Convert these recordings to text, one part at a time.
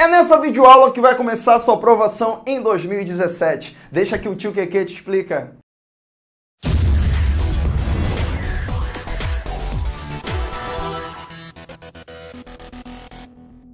É nessa videoaula que vai começar a sua aprovação em 2017. Deixa que o tio Keke te explica.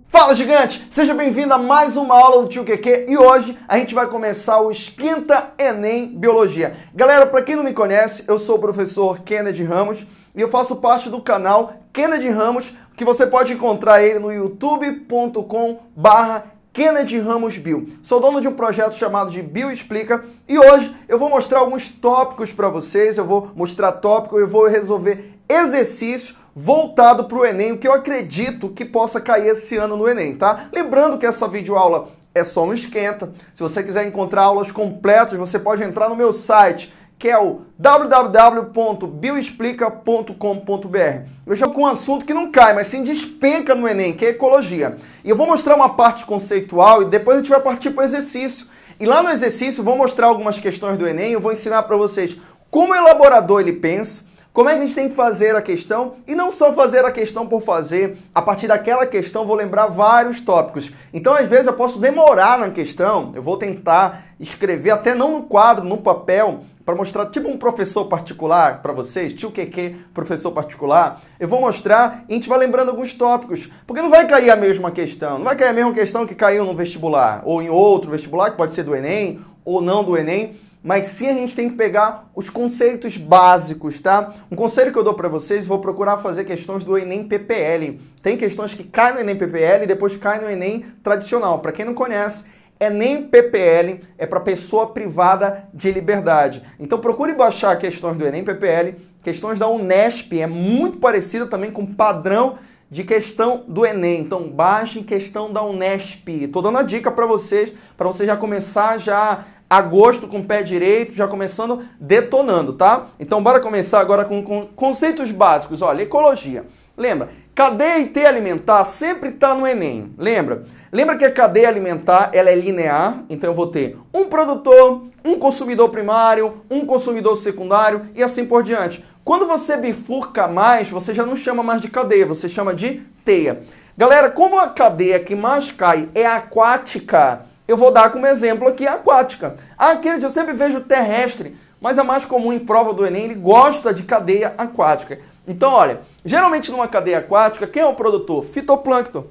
Fala gigante! Seja bem-vindo a mais uma aula do Tio QQ e hoje a gente vai começar o Esquenta Enem Biologia. Galera, para quem não me conhece, eu sou o professor Kennedy Ramos e eu faço parte do canal Kennedy Ramos, que você pode encontrar ele no youtube.com barra Kennedy Ramos Bio. Sou dono de um projeto chamado de Bio Explica e hoje eu vou mostrar alguns tópicos para vocês, eu vou mostrar tópico, eu vou resolver exercícios voltado para o Enem, o que eu acredito que possa cair esse ano no Enem, tá? Lembrando que essa videoaula é só um esquenta. Se você quiser encontrar aulas completas, você pode entrar no meu site, que é o www.bioexplica.com.br. Eu já com um assunto que não cai, mas sim despenca no Enem, que é ecologia. E eu vou mostrar uma parte conceitual e depois a gente vai partir para o exercício. E lá no exercício vou mostrar algumas questões do Enem, eu vou ensinar para vocês como o elaborador ele pensa, como é que a gente tem que fazer a questão? E não só fazer a questão por fazer, a partir daquela questão vou lembrar vários tópicos. Então, às vezes, eu posso demorar na questão, eu vou tentar escrever, até não no quadro, no papel, para mostrar, tipo um professor particular para vocês, tio QQ, professor particular, eu vou mostrar e a gente vai lembrando alguns tópicos. Porque não vai cair a mesma questão, não vai cair a mesma questão que caiu no vestibular, ou em outro vestibular, que pode ser do Enem, ou não do Enem mas sim a gente tem que pegar os conceitos básicos, tá? Um conselho que eu dou para vocês, vou procurar fazer questões do Enem PPL. Tem questões que caem no Enem PPL e depois caem no Enem tradicional. Para quem não conhece, Enem PPL é para pessoa privada de liberdade. Então procure baixar questões do Enem PPL, questões da Unesp, é muito parecida também com o padrão de questão do Enem. Então baixem questão da Unesp. Estou dando a dica para vocês, para você já começar já agosto com o pé direito, já começando detonando, tá? Então bora começar agora com, com conceitos básicos. Olha, ecologia. Lembra, cadeia e teia alimentar sempre está no Enem. Lembra? Lembra que a cadeia alimentar ela é linear, então eu vou ter um produtor, um consumidor primário, um consumidor secundário e assim por diante. Quando você bifurca mais, você já não chama mais de cadeia, você chama de teia. Galera, como a cadeia que mais cai é aquática, eu vou dar como exemplo aqui a aquática. Aquele que eu sempre vejo terrestre, mas é mais comum em prova do Enem, ele gosta de cadeia aquática. Então, olha, geralmente numa cadeia aquática, quem é o produtor? Fitoplâncton.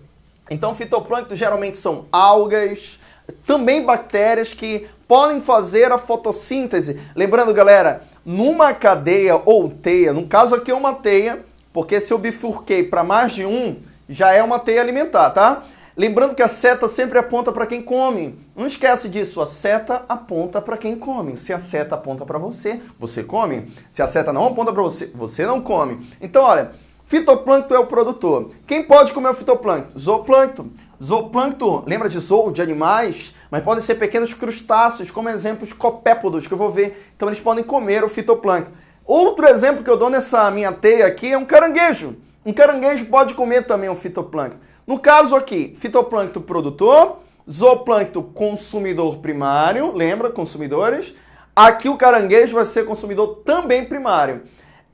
Então, fitoplâncton geralmente são algas, também bactérias que podem fazer a fotossíntese. Lembrando, galera, numa cadeia ou teia, no caso aqui é uma teia, porque se eu bifurquei para mais de um, já é uma teia alimentar, tá? Lembrando que a seta sempre aponta para quem come. Não esquece disso, a seta aponta para quem come. Se a seta aponta para você, você come. Se a seta não aponta para você, você não come. Então, olha, fitoplâncton é o produtor. Quem pode comer o fitoplâncton? Zooplâncton. Zooplâncton, lembra de zoo, de animais? Mas podem ser pequenos crustáceos, como exemplos copépodos, que eu vou ver. Então eles podem comer o fitoplâncton. Outro exemplo que eu dou nessa minha teia aqui é um caranguejo. Um caranguejo pode comer também o fitoplâncton. No caso aqui, fitoplâncton produtor, zooplâncton consumidor primário, lembra, consumidores? Aqui o caranguejo vai ser consumidor também primário.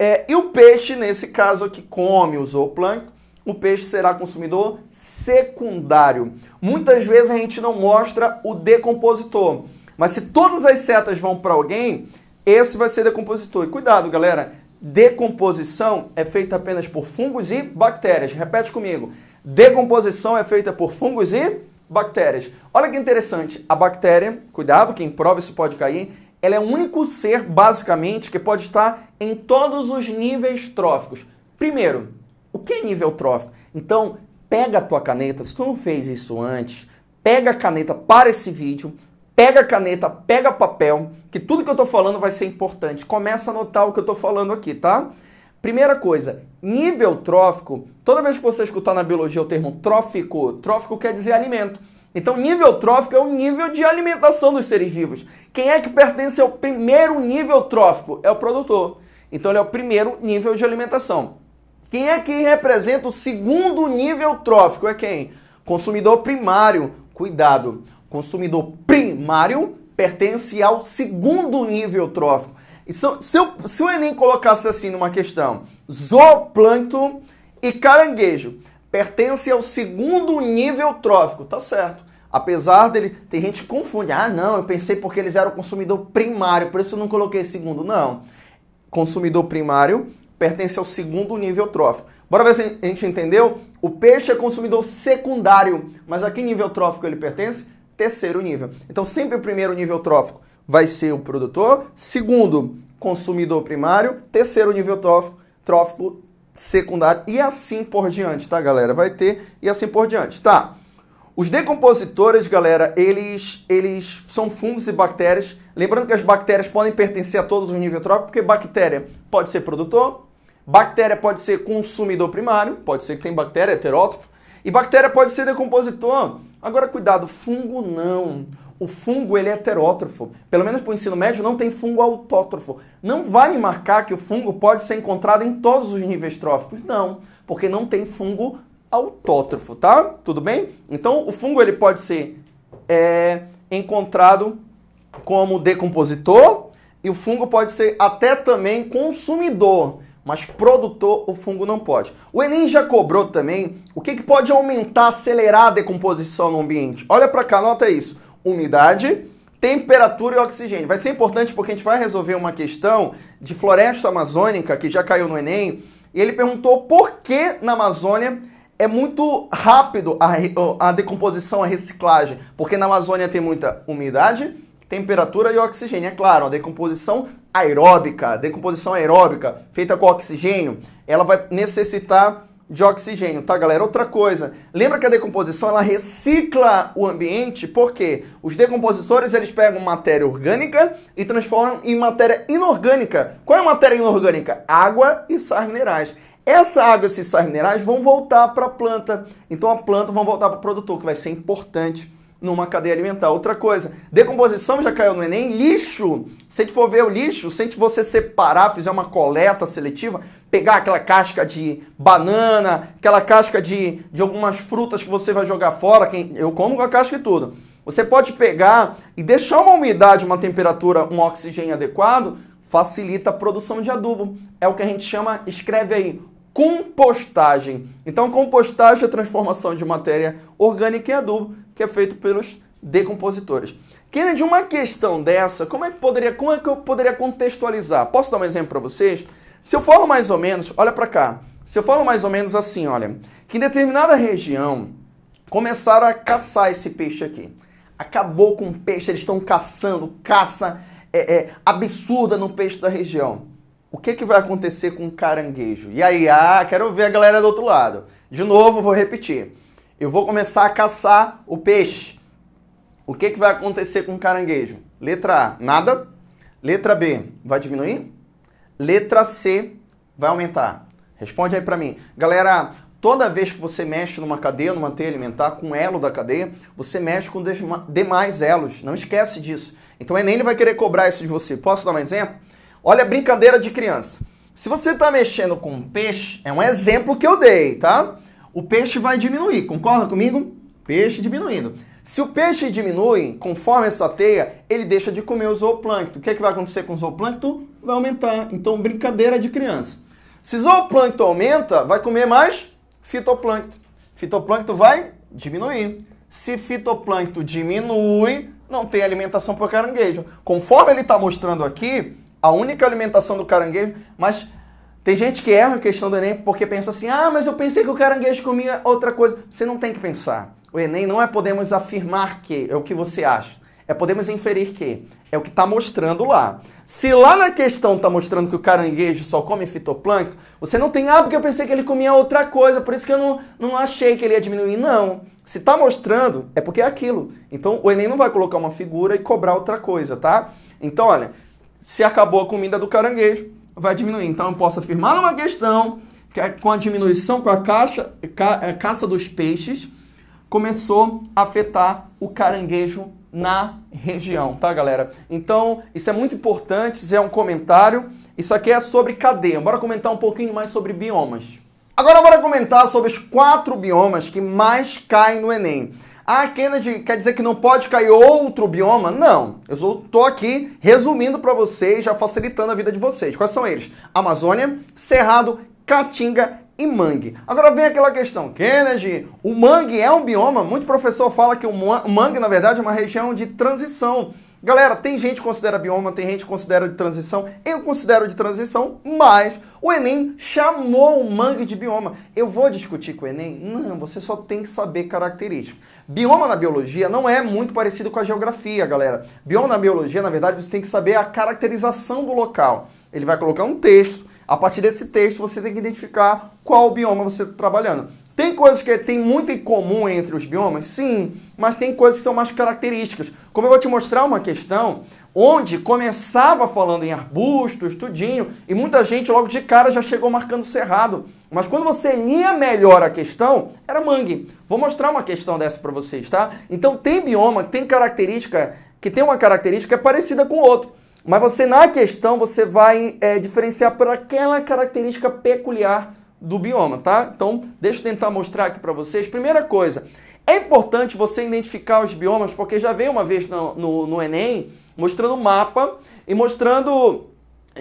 É, e o peixe, nesse caso aqui, come o zooplâncton, o peixe será consumidor secundário. Muitas vezes a gente não mostra o decompositor, mas se todas as setas vão para alguém, esse vai ser decompositor. E cuidado, galera, decomposição é feita apenas por fungos e bactérias. Repete comigo. Decomposição é feita por fungos e bactérias. Olha que interessante, a bactéria, cuidado, quem prova isso pode cair, ela é o único ser, basicamente, que pode estar em todos os níveis tróficos. Primeiro, o que é nível trófico? Então, pega a tua caneta, se tu não fez isso antes, pega a caneta para esse vídeo, pega a caneta, pega papel, que tudo que eu estou falando vai ser importante. Começa a anotar o que eu estou falando aqui, tá? Primeira coisa, nível trófico, toda vez que você escutar na biologia o termo trófico, trófico quer dizer alimento. Então, nível trófico é o nível de alimentação dos seres vivos. Quem é que pertence ao primeiro nível trófico? É o produtor. Então, ele é o primeiro nível de alimentação. Quem é que representa o segundo nível trófico? É quem? Consumidor primário. Cuidado, consumidor primário pertence ao segundo nível trófico. Se, se, eu, se o Enem colocasse assim numa questão, zooplâncton e caranguejo, pertence ao segundo nível trófico. Tá certo. Apesar dele, tem gente que confunde. Ah, não, eu pensei porque eles eram consumidor primário, por isso eu não coloquei segundo. Não. Consumidor primário pertence ao segundo nível trófico. Bora ver se a gente entendeu? O peixe é consumidor secundário, mas a que nível trófico ele pertence? Terceiro nível. Então, sempre o primeiro nível trófico vai ser o produtor, segundo, consumidor primário, terceiro nível trófico, trófico secundário e assim por diante, tá, galera? Vai ter e assim por diante, tá? Os decompositores, galera, eles, eles são fungos e bactérias. Lembrando que as bactérias podem pertencer a todos os níveis tróficos, porque bactéria pode ser produtor, bactéria pode ser consumidor primário, pode ser que tem bactéria heterótrofo, e bactéria pode ser decompositor. Agora, cuidado, fungo não. O fungo ele é heterótrofo. Pelo menos para o ensino médio não tem fungo autótrofo. Não vai me marcar que o fungo pode ser encontrado em todos os níveis tróficos. Não, porque não tem fungo autótrofo, tá? Tudo bem? Então, o fungo ele pode ser é, encontrado como decompositor e o fungo pode ser até também consumidor, mas produtor o fungo não pode. O Enem já cobrou também o que, que pode aumentar, acelerar a decomposição no ambiente. Olha para cá, nota isso. Umidade, temperatura e oxigênio. Vai ser importante porque a gente vai resolver uma questão de floresta amazônica que já caiu no Enem. E ele perguntou por que na Amazônia é muito rápido a, a decomposição, a reciclagem, porque na Amazônia tem muita umidade, temperatura e oxigênio. É claro, a decomposição aeróbica, decomposição aeróbica feita com oxigênio, ela vai necessitar de oxigênio, tá, galera? Outra coisa, lembra que a decomposição ela recicla o ambiente, porque os decompositores eles pegam matéria orgânica e transformam em matéria inorgânica. Qual é a matéria inorgânica? Água e sais minerais. Essa água, esses sais minerais vão voltar para a planta. Então a planta vão voltar para o produtor, que vai ser importante numa cadeia alimentar. Outra coisa, decomposição já caiu no Enem, lixo. Se a gente for ver o lixo, se a gente você separar, fizer uma coleta seletiva, pegar aquela casca de banana, aquela casca de, de algumas frutas que você vai jogar fora, quem, eu como com a casca e tudo. Você pode pegar e deixar uma umidade, uma temperatura, um oxigênio adequado, facilita a produção de adubo. É o que a gente chama, escreve aí, compostagem. Então, compostagem é a transformação de matéria orgânica em adubo, que é feito pelos decompositores. Kennedy, uma questão dessa, como é que poderia, como é que eu poderia contextualizar? Posso dar um exemplo para vocês? Se eu falo mais ou menos, olha para cá. Se eu falo mais ou menos assim, olha, que em determinada região começaram a caçar esse peixe aqui. Acabou com o peixe, eles estão caçando, caça é, é, absurda no peixe da região o que, que vai acontecer com o caranguejo? E aí, ah, quero ver a galera do outro lado. De novo, vou repetir. Eu vou começar a caçar o peixe. O que, que vai acontecer com o caranguejo? Letra A, nada. Letra B, vai diminuir? Letra C, vai aumentar. Responde aí para mim. Galera, toda vez que você mexe numa cadeia, numa teia alimentar, com elo da cadeia, você mexe com demais elos. Não esquece disso. Então o Enem ele vai querer cobrar isso de você. Posso dar um exemplo? Olha a brincadeira de criança. Se você está mexendo com um peixe, é um exemplo que eu dei, tá? O peixe vai diminuir, concorda comigo? Peixe diminuindo. Se o peixe diminui, conforme essa teia, ele deixa de comer o zooplâncton. O que, é que vai acontecer com o zooplâncton? Vai aumentar. Então, brincadeira de criança. Se zooplâncton aumenta, vai comer mais fitoplâncton. Fitoplâncton vai diminuir. Se fitoplâncton diminui, não tem alimentação para o caranguejo. Conforme ele está mostrando aqui, a única alimentação do caranguejo, mas tem gente que erra a questão do Enem porque pensa assim, ah, mas eu pensei que o caranguejo comia outra coisa. Você não tem que pensar. O Enem não é podemos afirmar que, é o que você acha. É podemos inferir que. É o que está mostrando lá. Se lá na questão está mostrando que o caranguejo só come fitoplâncton, você não tem, ah, porque eu pensei que ele comia outra coisa, por isso que eu não, não achei que ele ia diminuir. Não. Se está mostrando, é porque é aquilo. Então o Enem não vai colocar uma figura e cobrar outra coisa, tá? Então, olha, se acabou a comida do caranguejo, vai diminuir. Então eu posso afirmar numa questão que é com a diminuição com a caixa, ca, é, caça dos peixes, começou a afetar o caranguejo na região, tá, galera? Então, isso é muito importante, isso é um comentário. Isso aqui é sobre cadeia. Bora comentar um pouquinho mais sobre biomas. Agora bora comentar sobre os quatro biomas que mais caem no Enem. Ah, Kennedy, quer dizer que não pode cair outro bioma? Não. Eu estou aqui resumindo para vocês, já facilitando a vida de vocês. Quais são eles? Amazônia, Cerrado, Caatinga e mangue. Agora vem aquela questão, Kennedy, o mangue é um bioma? Muito professor fala que o mangue, na verdade, é uma região de transição. Galera, tem gente que considera bioma, tem gente que considera de transição. Eu considero de transição, mas o Enem chamou o mangue de bioma. Eu vou discutir com o Enem? Não, você só tem que saber características. Bioma na biologia não é muito parecido com a geografia, galera. Bioma na biologia, na verdade, você tem que saber a caracterização do local. Ele vai colocar um texto. A partir desse texto, você tem que identificar qual bioma você está trabalhando. Tem coisas que tem muito em comum entre os biomas? Sim, mas tem coisas que são mais características. Como eu vou te mostrar uma questão onde começava falando em arbustos, tudinho, e muita gente logo de cara já chegou marcando cerrado. Mas quando você lia melhor a questão, era mangue. Vou mostrar uma questão dessa para vocês, tá? Então tem bioma que tem característica, que tem uma característica parecida com o outro. Mas você, na questão, você vai é, diferenciar por aquela característica peculiar do bioma, tá? Então, deixa eu tentar mostrar aqui para vocês. Primeira coisa, é importante você identificar os biomas, porque já veio uma vez no, no, no Enem mostrando o mapa e mostrando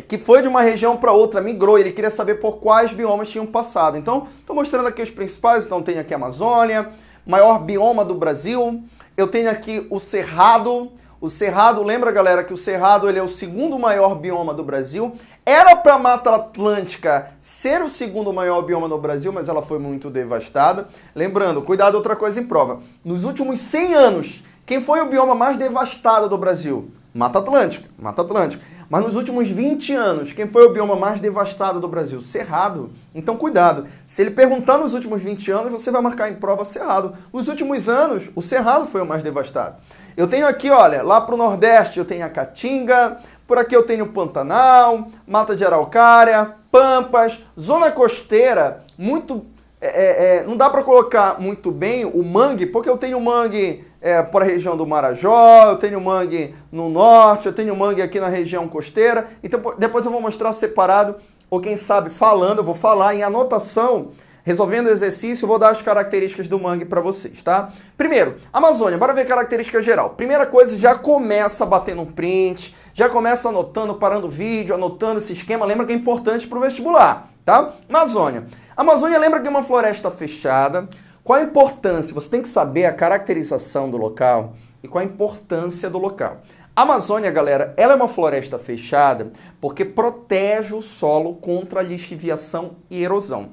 que foi de uma região para outra, migrou, ele queria saber por quais biomas tinham passado. Então, estou mostrando aqui os principais, então tem aqui a Amazônia, maior bioma do Brasil, eu tenho aqui o Cerrado, o Cerrado, lembra galera que o Cerrado ele é o segundo maior bioma do Brasil, era para a Mata Atlântica ser o segundo maior bioma no Brasil, mas ela foi muito devastada. Lembrando, cuidado, outra coisa em prova. Nos últimos 100 anos, quem foi o bioma mais devastado do Brasil? Mata Atlântica, Mata Atlântica. Mas nos últimos 20 anos, quem foi o bioma mais devastado do Brasil? Cerrado. Então cuidado. Se ele perguntar nos últimos 20 anos, você vai marcar em prova Cerrado. Nos últimos anos, o Cerrado foi o mais devastado. Eu tenho aqui, olha, lá para o Nordeste eu tenho a Caatinga, por aqui eu tenho Pantanal, Mata de Araucária, Pampas, Zona Costeira, muito... É, é, é não dá para colocar muito bem o mangue, porque eu tenho mangue é, para a região do Marajó, eu tenho mangue no norte, eu tenho mangue aqui na região costeira. Então depois eu vou mostrar separado, ou quem sabe falando, eu vou falar em anotação Resolvendo o exercício, vou dar as características do mangue para vocês, tá? Primeiro, Amazônia, bora ver característica geral. Primeira coisa, já começa batendo um print, já começa anotando, parando o vídeo, anotando esse esquema. Lembra que é importante para o vestibular, tá? Amazônia. Amazônia lembra que é uma floresta fechada. Qual a importância? Você tem que saber a caracterização do local e qual a importância do local. A Amazônia, galera, ela é uma floresta fechada porque protege o solo contra lixiviação e erosão.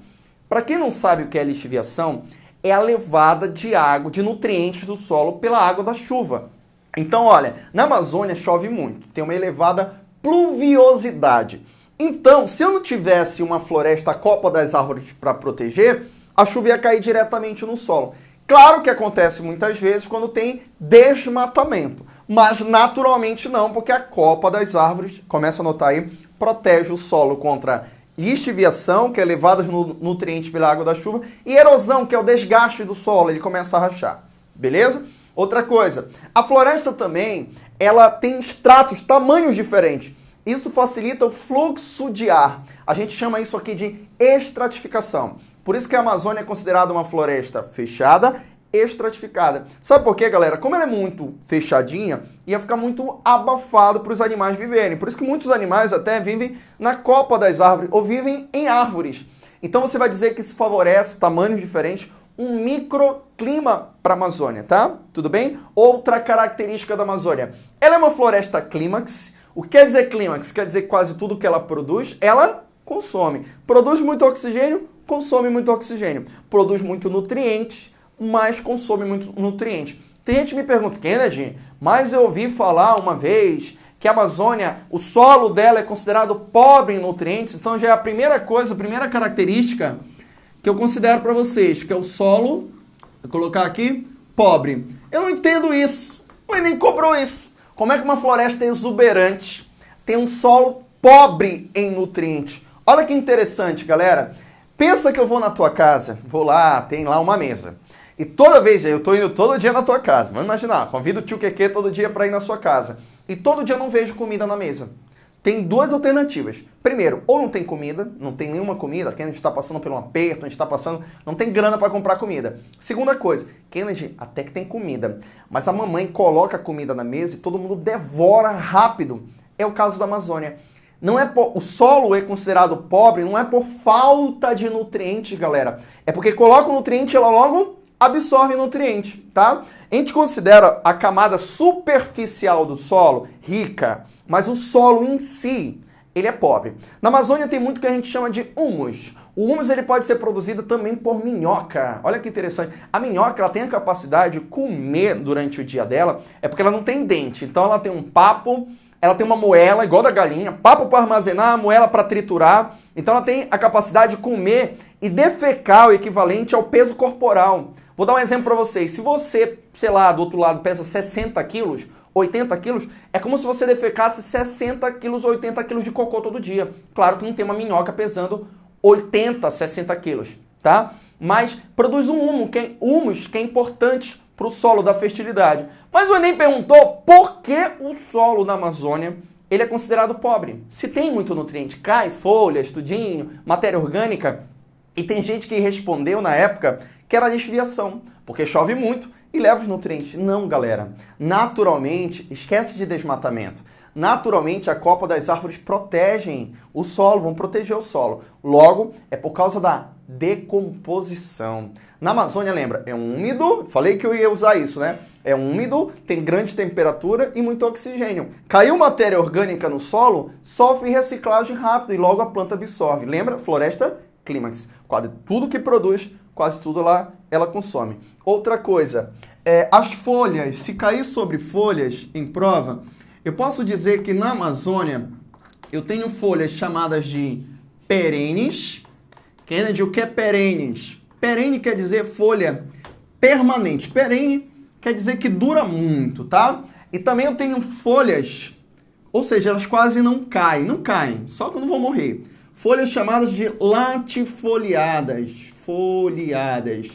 Para quem não sabe o que é lixiviação, é a levada de água, de nutrientes do solo pela água da chuva. Então, olha, na Amazônia chove muito, tem uma elevada pluviosidade. Então, se eu não tivesse uma floresta copa das árvores para proteger, a chuva ia cair diretamente no solo. Claro que acontece muitas vezes quando tem desmatamento, mas naturalmente não, porque a copa das árvores, começa a notar aí, protege o solo contra lixiviação, que é levada de nutrientes pela água da chuva, e erosão, que é o desgaste do solo, ele começa a rachar. Beleza? Outra coisa, a floresta também, ela tem estratos, tamanhos diferentes. Isso facilita o fluxo de ar. A gente chama isso aqui de estratificação. Por isso que a Amazônia é considerada uma floresta fechada estratificada. Sabe por quê, galera? Como ela é muito fechadinha, ia ficar muito abafado para os animais viverem. Por isso que muitos animais até vivem na copa das árvores ou vivem em árvores. Então você vai dizer que isso favorece tamanhos diferentes, um microclima para a Amazônia, tá? Tudo bem? Outra característica da Amazônia. Ela é uma floresta clímax. O que quer dizer clímax? Quer dizer que quase tudo que ela produz, ela consome. Produz muito oxigênio, consome muito oxigênio. Produz muito nutrientes, mas consome muito nutriente. Tem gente que me pergunta, Kennedy, mas eu ouvi falar uma vez que a Amazônia, o solo dela é considerado pobre em nutrientes, então já é a primeira coisa, a primeira característica que eu considero para vocês, que é o solo, vou colocar aqui, pobre. Eu não entendo isso, o Enem cobrou isso. Como é que uma floresta exuberante tem um solo pobre em nutrientes? Olha que interessante, galera. Pensa que eu vou na tua casa, vou lá, tem lá uma mesa. E toda vez, eu tô indo todo dia na tua casa. Vamos imaginar, convido o tio Keke todo dia para ir na sua casa. E todo dia eu não vejo comida na mesa. Tem duas alternativas. Primeiro, ou não tem comida, não tem nenhuma comida, Kennedy está passando por um aperto, a gente está passando, não tem grana para comprar comida. Segunda coisa, Kennedy até que tem comida, mas a mamãe coloca a comida na mesa e todo mundo devora rápido. É o caso da Amazônia. Não é o solo é considerado pobre não é por falta de nutrientes, galera. É porque coloca o nutriente e ela logo absorve nutriente, tá? A gente considera a camada superficial do solo rica, mas o solo em si, ele é pobre. Na Amazônia tem muito que a gente chama de humus. O humus ele pode ser produzido também por minhoca. Olha que interessante. A minhoca ela tem a capacidade de comer durante o dia dela, é porque ela não tem dente. Então ela tem um papo ela tem uma moela igual da galinha, papo para armazenar, moela para triturar. Então ela tem a capacidade de comer e defecar o equivalente ao peso corporal. Vou dar um exemplo para vocês. Se você, sei lá, do outro lado pesa 60 quilos, 80 quilos, é como se você defecasse 60 quilos, 80 quilos de cocô todo dia. Claro que não tem uma minhoca pesando 80, 60 quilos, tá? Mas produz um humus, que é, humus, que é importante para o solo da fertilidade. Mas o Enem perguntou por que o solo na Amazônia ele é considerado pobre. Se tem muito nutriente, cai, folha, estudinho, matéria orgânica. E tem gente que respondeu na época que era desviação, porque chove muito e leva os nutrientes. Não, galera. Naturalmente, esquece de desmatamento. Naturalmente, a copa das árvores protegem o solo, vão proteger o solo. Logo, é por causa da decomposição. Na Amazônia, lembra, é úmido, falei que eu ia usar isso, né? É úmido, tem grande temperatura e muito oxigênio. Caiu matéria orgânica no solo, sofre reciclagem rápida e logo a planta absorve. Lembra? Floresta clímax. Quase tudo que produz, quase tudo lá ela consome. Outra coisa, é, as folhas, se cair sobre folhas em prova, eu posso dizer que na Amazônia eu tenho folhas chamadas de perenes. Kennedy, o que é perenes? Perene quer dizer folha permanente. Perene quer dizer que dura muito, tá? E também eu tenho folhas, ou seja, elas quase não caem. Não caem, só quando vão morrer. Folhas chamadas de latifoliadas. Foliadas.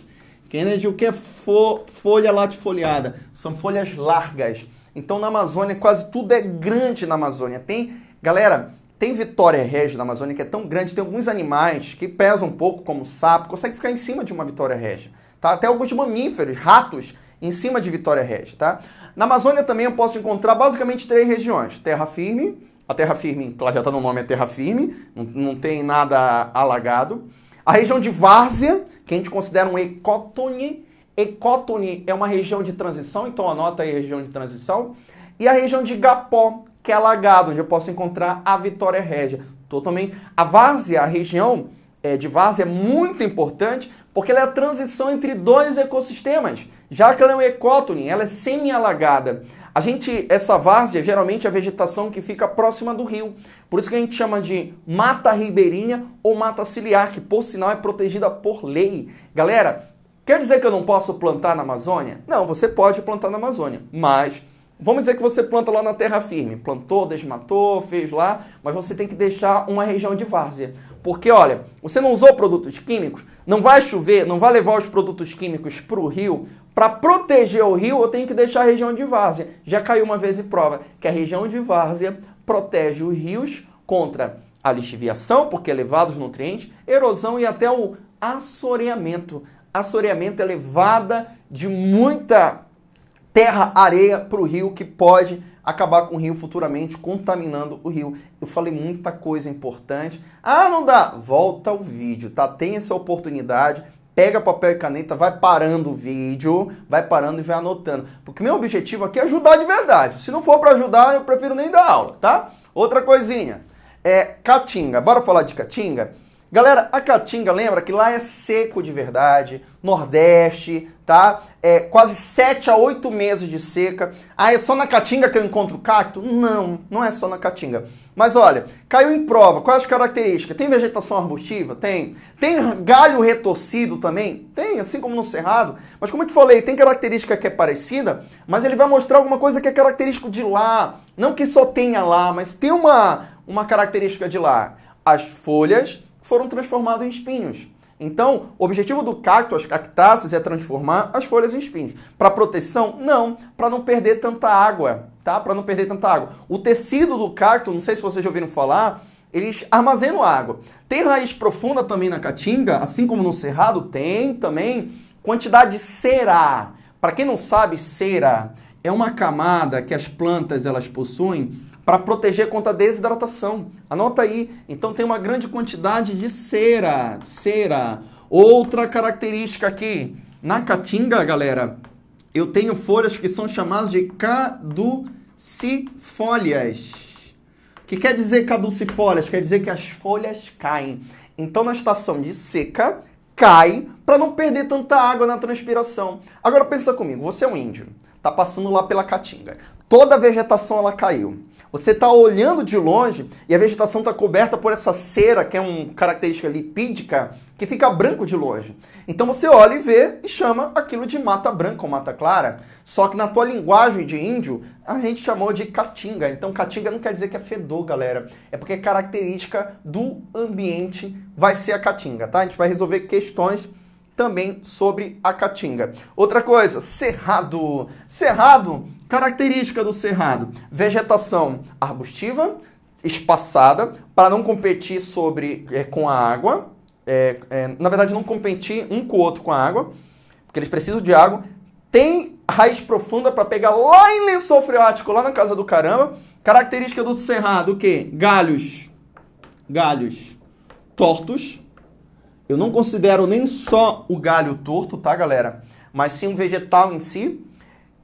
Kennedy, o que é fo folha latifoliada? São folhas largas. Então na Amazônia quase tudo é grande na Amazônia. Tem, galera, tem Vitória Régia na Amazônia que é tão grande, tem alguns animais que pesam um pouco, como sapo, consegue ficar em cima de uma Vitória Régia. Tá? Até alguns mamíferos, ratos, em cima de Vitória Régia. Tá? Na Amazônia também eu posso encontrar basicamente três regiões. Terra firme, a terra firme, lá já está no nome, é terra firme, não, não tem nada alagado. A região de várzea, que a gente considera um ecótone, Ecótone é uma região de transição, então anota aí a região de transição. E a região de Gapó, que é alagado, onde eu posso encontrar a Vitória Régia. Totalmente. A várzea, a região é, de várzea é muito importante porque ela é a transição entre dois ecossistemas. Já que ela é um ecótone, ela é semi-alagada. A gente, essa várzea, geralmente é a vegetação que fica próxima do rio. Por isso que a gente chama de mata ribeirinha ou mata ciliar, que por sinal é protegida por lei. Galera, Quer dizer que eu não posso plantar na Amazônia? Não, você pode plantar na Amazônia, mas vamos dizer que você planta lá na terra firme. Plantou, desmatou, fez lá, mas você tem que deixar uma região de várzea. Porque, olha, você não usou produtos químicos, não vai chover, não vai levar os produtos químicos para o rio. Para proteger o rio, eu tenho que deixar a região de várzea. Já caiu uma vez em prova que a região de várzea protege os rios contra a lixiviação, porque é levado os nutrientes, erosão e até o assoreamento assoreamento é levada de muita terra, areia para o rio que pode acabar com o rio futuramente, contaminando o rio. Eu falei muita coisa importante. Ah, não dá? Volta ao vídeo, tá? Tem essa oportunidade. Pega papel e caneta, vai parando o vídeo, vai parando e vai anotando. Porque meu objetivo aqui é ajudar de verdade. Se não for para ajudar, eu prefiro nem dar aula, tá? Outra coisinha. É Caatinga. Bora falar de Caatinga? Galera, a Caatinga, lembra que lá é seco de verdade, Nordeste, tá? É quase 7 a 8 meses de seca. Ah, é só na Caatinga que eu encontro cacto? Não, não é só na Caatinga. Mas olha, caiu em prova, quais as características? Tem vegetação arbustiva? Tem. Tem galho retorcido também? Tem, assim como no cerrado. Mas como eu te falei, tem característica que é parecida, mas ele vai mostrar alguma coisa que é característico de lá. Não que só tenha lá, mas tem uma, uma característica de lá. As folhas foram transformados em espinhos. Então, o objetivo do cacto, as cactáceas, é transformar as folhas em espinhos. Para proteção? Não, para não perder tanta água, tá? Para não perder tanta água. O tecido do cacto, não sei se vocês já ouviram falar, eles armazenam água. Tem raiz profunda também na caatinga, assim como no cerrado tem também quantidade cera. Para quem não sabe, cera é uma camada que as plantas elas possuem para proteger contra desidratação. Anota aí. Então tem uma grande quantidade de cera. Cera. Outra característica aqui. Na caatinga, galera, eu tenho folhas que são chamadas de caducifólias. O que quer dizer caducifólias? Quer dizer que as folhas caem. Então, na estação de seca, cai para não perder tanta água na transpiração. Agora pensa comigo, você é um índio, tá passando lá pela caatinga. Toda a vegetação ela caiu. Você está olhando de longe e a vegetação está coberta por essa cera, que é uma característica lipídica, que fica branco de longe. Então você olha e vê e chama aquilo de mata branca ou mata clara. Só que na tua linguagem de índio, a gente chamou de caatinga. Então caatinga não quer dizer que é fedor, galera. É porque é característica do ambiente vai ser a caatinga, tá? A gente vai resolver questões também sobre a caatinga. Outra coisa, cerrado. Cerrado, característica do cerrado: vegetação arbustiva, espaçada, para não competir sobre é, com a água. É, é, na verdade, não competir um com o outro com a água, porque eles precisam de água. Tem raiz profunda para pegar lá em lençol freático, lá na casa do caramba. Característica do cerrado, o quê? Galhos. Galhos tortos eu não considero nem só o galho torto, tá, galera? Mas sim o vegetal em si.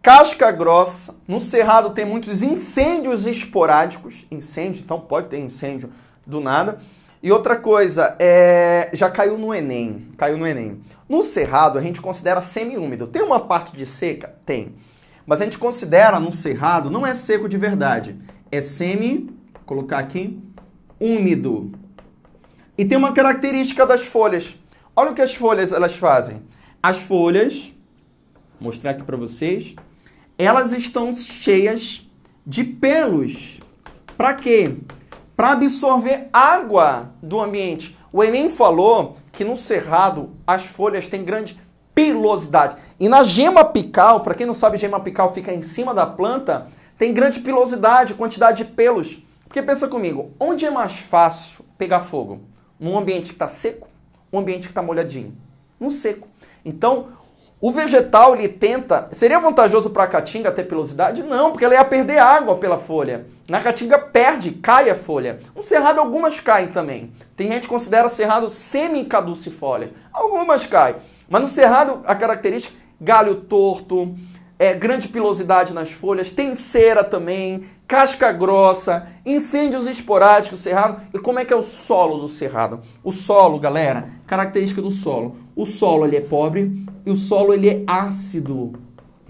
Casca grossa. No cerrado tem muitos incêndios esporádicos. Incêndio, então pode ter incêndio do nada. E outra coisa, é... já caiu no Enem. Caiu no Enem. No cerrado a gente considera semi-úmido. Tem uma parte de seca? Tem. Mas a gente considera no cerrado, não é seco de verdade. É semi, vou colocar aqui, úmido. E tem uma característica das folhas. Olha o que as folhas elas fazem. As folhas, vou mostrar aqui para vocês, elas estão cheias de pelos. Para quê? Para absorver água do ambiente. O Enem falou que no cerrado as folhas têm grande pilosidade. E na gema apical, para quem não sabe, gema apical fica em cima da planta, tem grande pilosidade, quantidade de pelos. Porque pensa comigo, onde é mais fácil pegar fogo? num ambiente que está seco, um ambiente que está molhadinho. No seco. Então, o vegetal ele tenta. Seria vantajoso para a caatinga ter pilosidade? Não, porque ela ia perder água pela folha. Na caatinga perde, cai a folha. No cerrado algumas caem também. Tem gente que considera cerrado semi-caducifólia. Algumas caem. Mas no cerrado a característica galho torto, é, grande pilosidade nas folhas, tem cera também, casca grossa, incêndios esporádicos, cerrado. E como é que é o solo do cerrado? O solo, galera, característica do solo. O solo ele é pobre e o solo ele é ácido,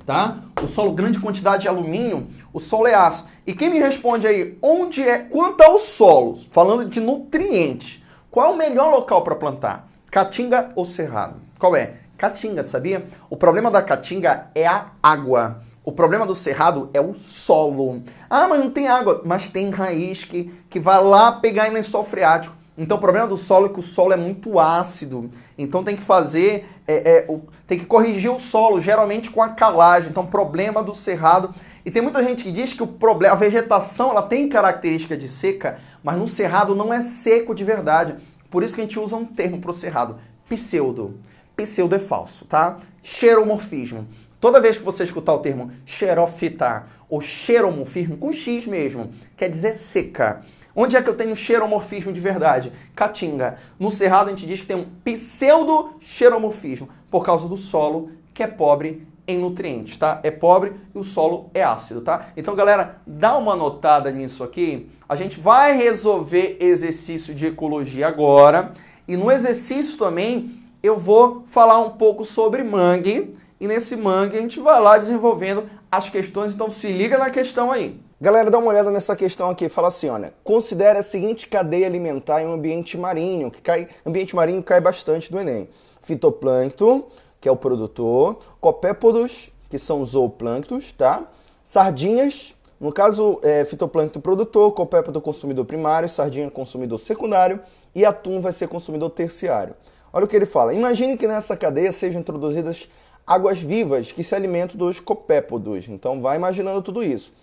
tá? O solo grande quantidade de alumínio, o solo é ácido. E quem me responde aí, onde é, quanto ao solo, falando de nutrientes, qual é o melhor local para plantar? Caatinga ou cerrado? Qual é? Caatinga, sabia? O problema da caatinga é a água. O problema do cerrado é o solo. Ah, mas não tem água. Mas tem raiz que, que vai lá pegar em lençol freático. Então o problema do solo é que o solo é muito ácido. Então tem que fazer, é, é, o, tem que corrigir o solo, geralmente com a calagem. Então problema do cerrado. E tem muita gente que diz que o problema, a vegetação ela tem característica de seca, mas no cerrado não é seco de verdade. Por isso que a gente usa um termo para o cerrado, pseudo pseudo é falso, tá? Xeromorfismo. Toda vez que você escutar o termo xerofitar ou xeromorfismo, com X mesmo, quer dizer seca. Onde é que eu tenho xeromorfismo de verdade? Caatinga. No Cerrado a gente diz que tem um pseudo-xeromorfismo, por causa do solo que é pobre em nutrientes, tá? É pobre e o solo é ácido, tá? Então, galera, dá uma notada nisso aqui. A gente vai resolver exercício de ecologia agora. E no exercício também eu vou falar um pouco sobre mangue e nesse mangue a gente vai lá desenvolvendo as questões, então se liga na questão aí. Galera, dá uma olhada nessa questão aqui. Fala assim, olha, considere a seguinte cadeia alimentar em um ambiente marinho, que cai, ambiente marinho cai bastante do Enem. Fitoplâncton, que é o produtor, copépodos, que são os zooplânctos, tá? Sardinhas, no caso, é, fitoplâncton produtor, copépodo consumidor primário, sardinha consumidor secundário e atum vai ser consumidor terciário. Olha o que ele fala. Imagine que nessa cadeia sejam introduzidas águas vivas que se alimentam dos copépodos. Então vai imaginando tudo isso,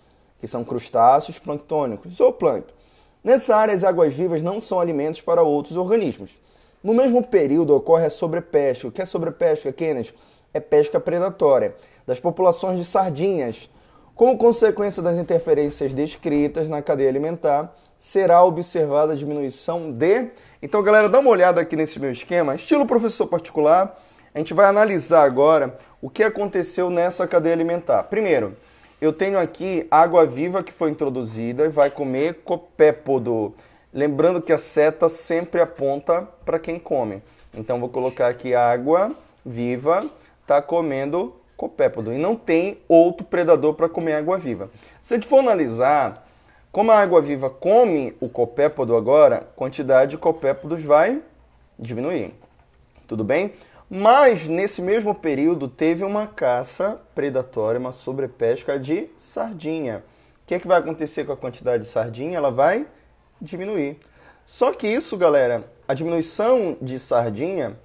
que são crustáceos planctônicos, zooplâncton. Nessa área, as águas vivas não são alimentos para outros organismos. No mesmo período ocorre a sobrepesca. O que é sobrepesca, Kenneth? É pesca predatória das populações de sardinhas. Como consequência das interferências descritas na cadeia alimentar, será observada a diminuição de. Então, galera, dá uma olhada aqui nesse meu esquema, estilo professor particular. A gente vai analisar agora o que aconteceu nessa cadeia alimentar. Primeiro, eu tenho aqui água viva que foi introduzida e vai comer copépodo. Lembrando que a seta sempre aponta para quem come. Então, vou colocar aqui água viva, está comendo copépodo. E não tem outro predador para comer água viva. Se a gente for analisar, como a água viva come o copépodo agora, a quantidade de copépodos vai diminuir. Tudo bem? Mas nesse mesmo período teve uma caça predatória, uma sobrepesca de sardinha. O que, é que vai acontecer com a quantidade de sardinha? Ela vai diminuir. Só que isso, galera, a diminuição de sardinha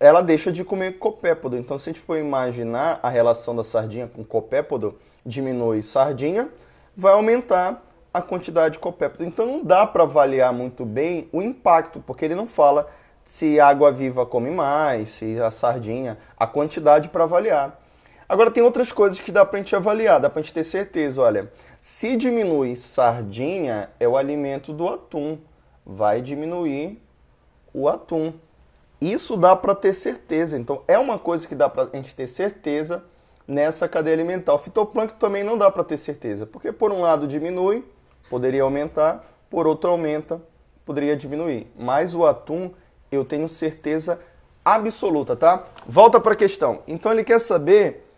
ela deixa de comer copépodo. Então, se a gente for imaginar a relação da sardinha com copépodo, diminui sardinha, vai aumentar a quantidade de copépodo. Então, não dá para avaliar muito bem o impacto, porque ele não fala se a água viva come mais, se a sardinha, a quantidade para avaliar. Agora, tem outras coisas que dá para a gente avaliar, dá para a gente ter certeza. Olha, se diminui sardinha, é o alimento do atum. Vai diminuir o atum. Isso dá para ter certeza. Então, é uma coisa que dá para a gente ter certeza nessa cadeia alimentar. O fitoplâncton também não dá para ter certeza, porque por um lado diminui, poderia aumentar, por outro aumenta, poderia diminuir. Mas o atum, eu tenho certeza absoluta, tá? Volta para a questão. Então, ele quer saber,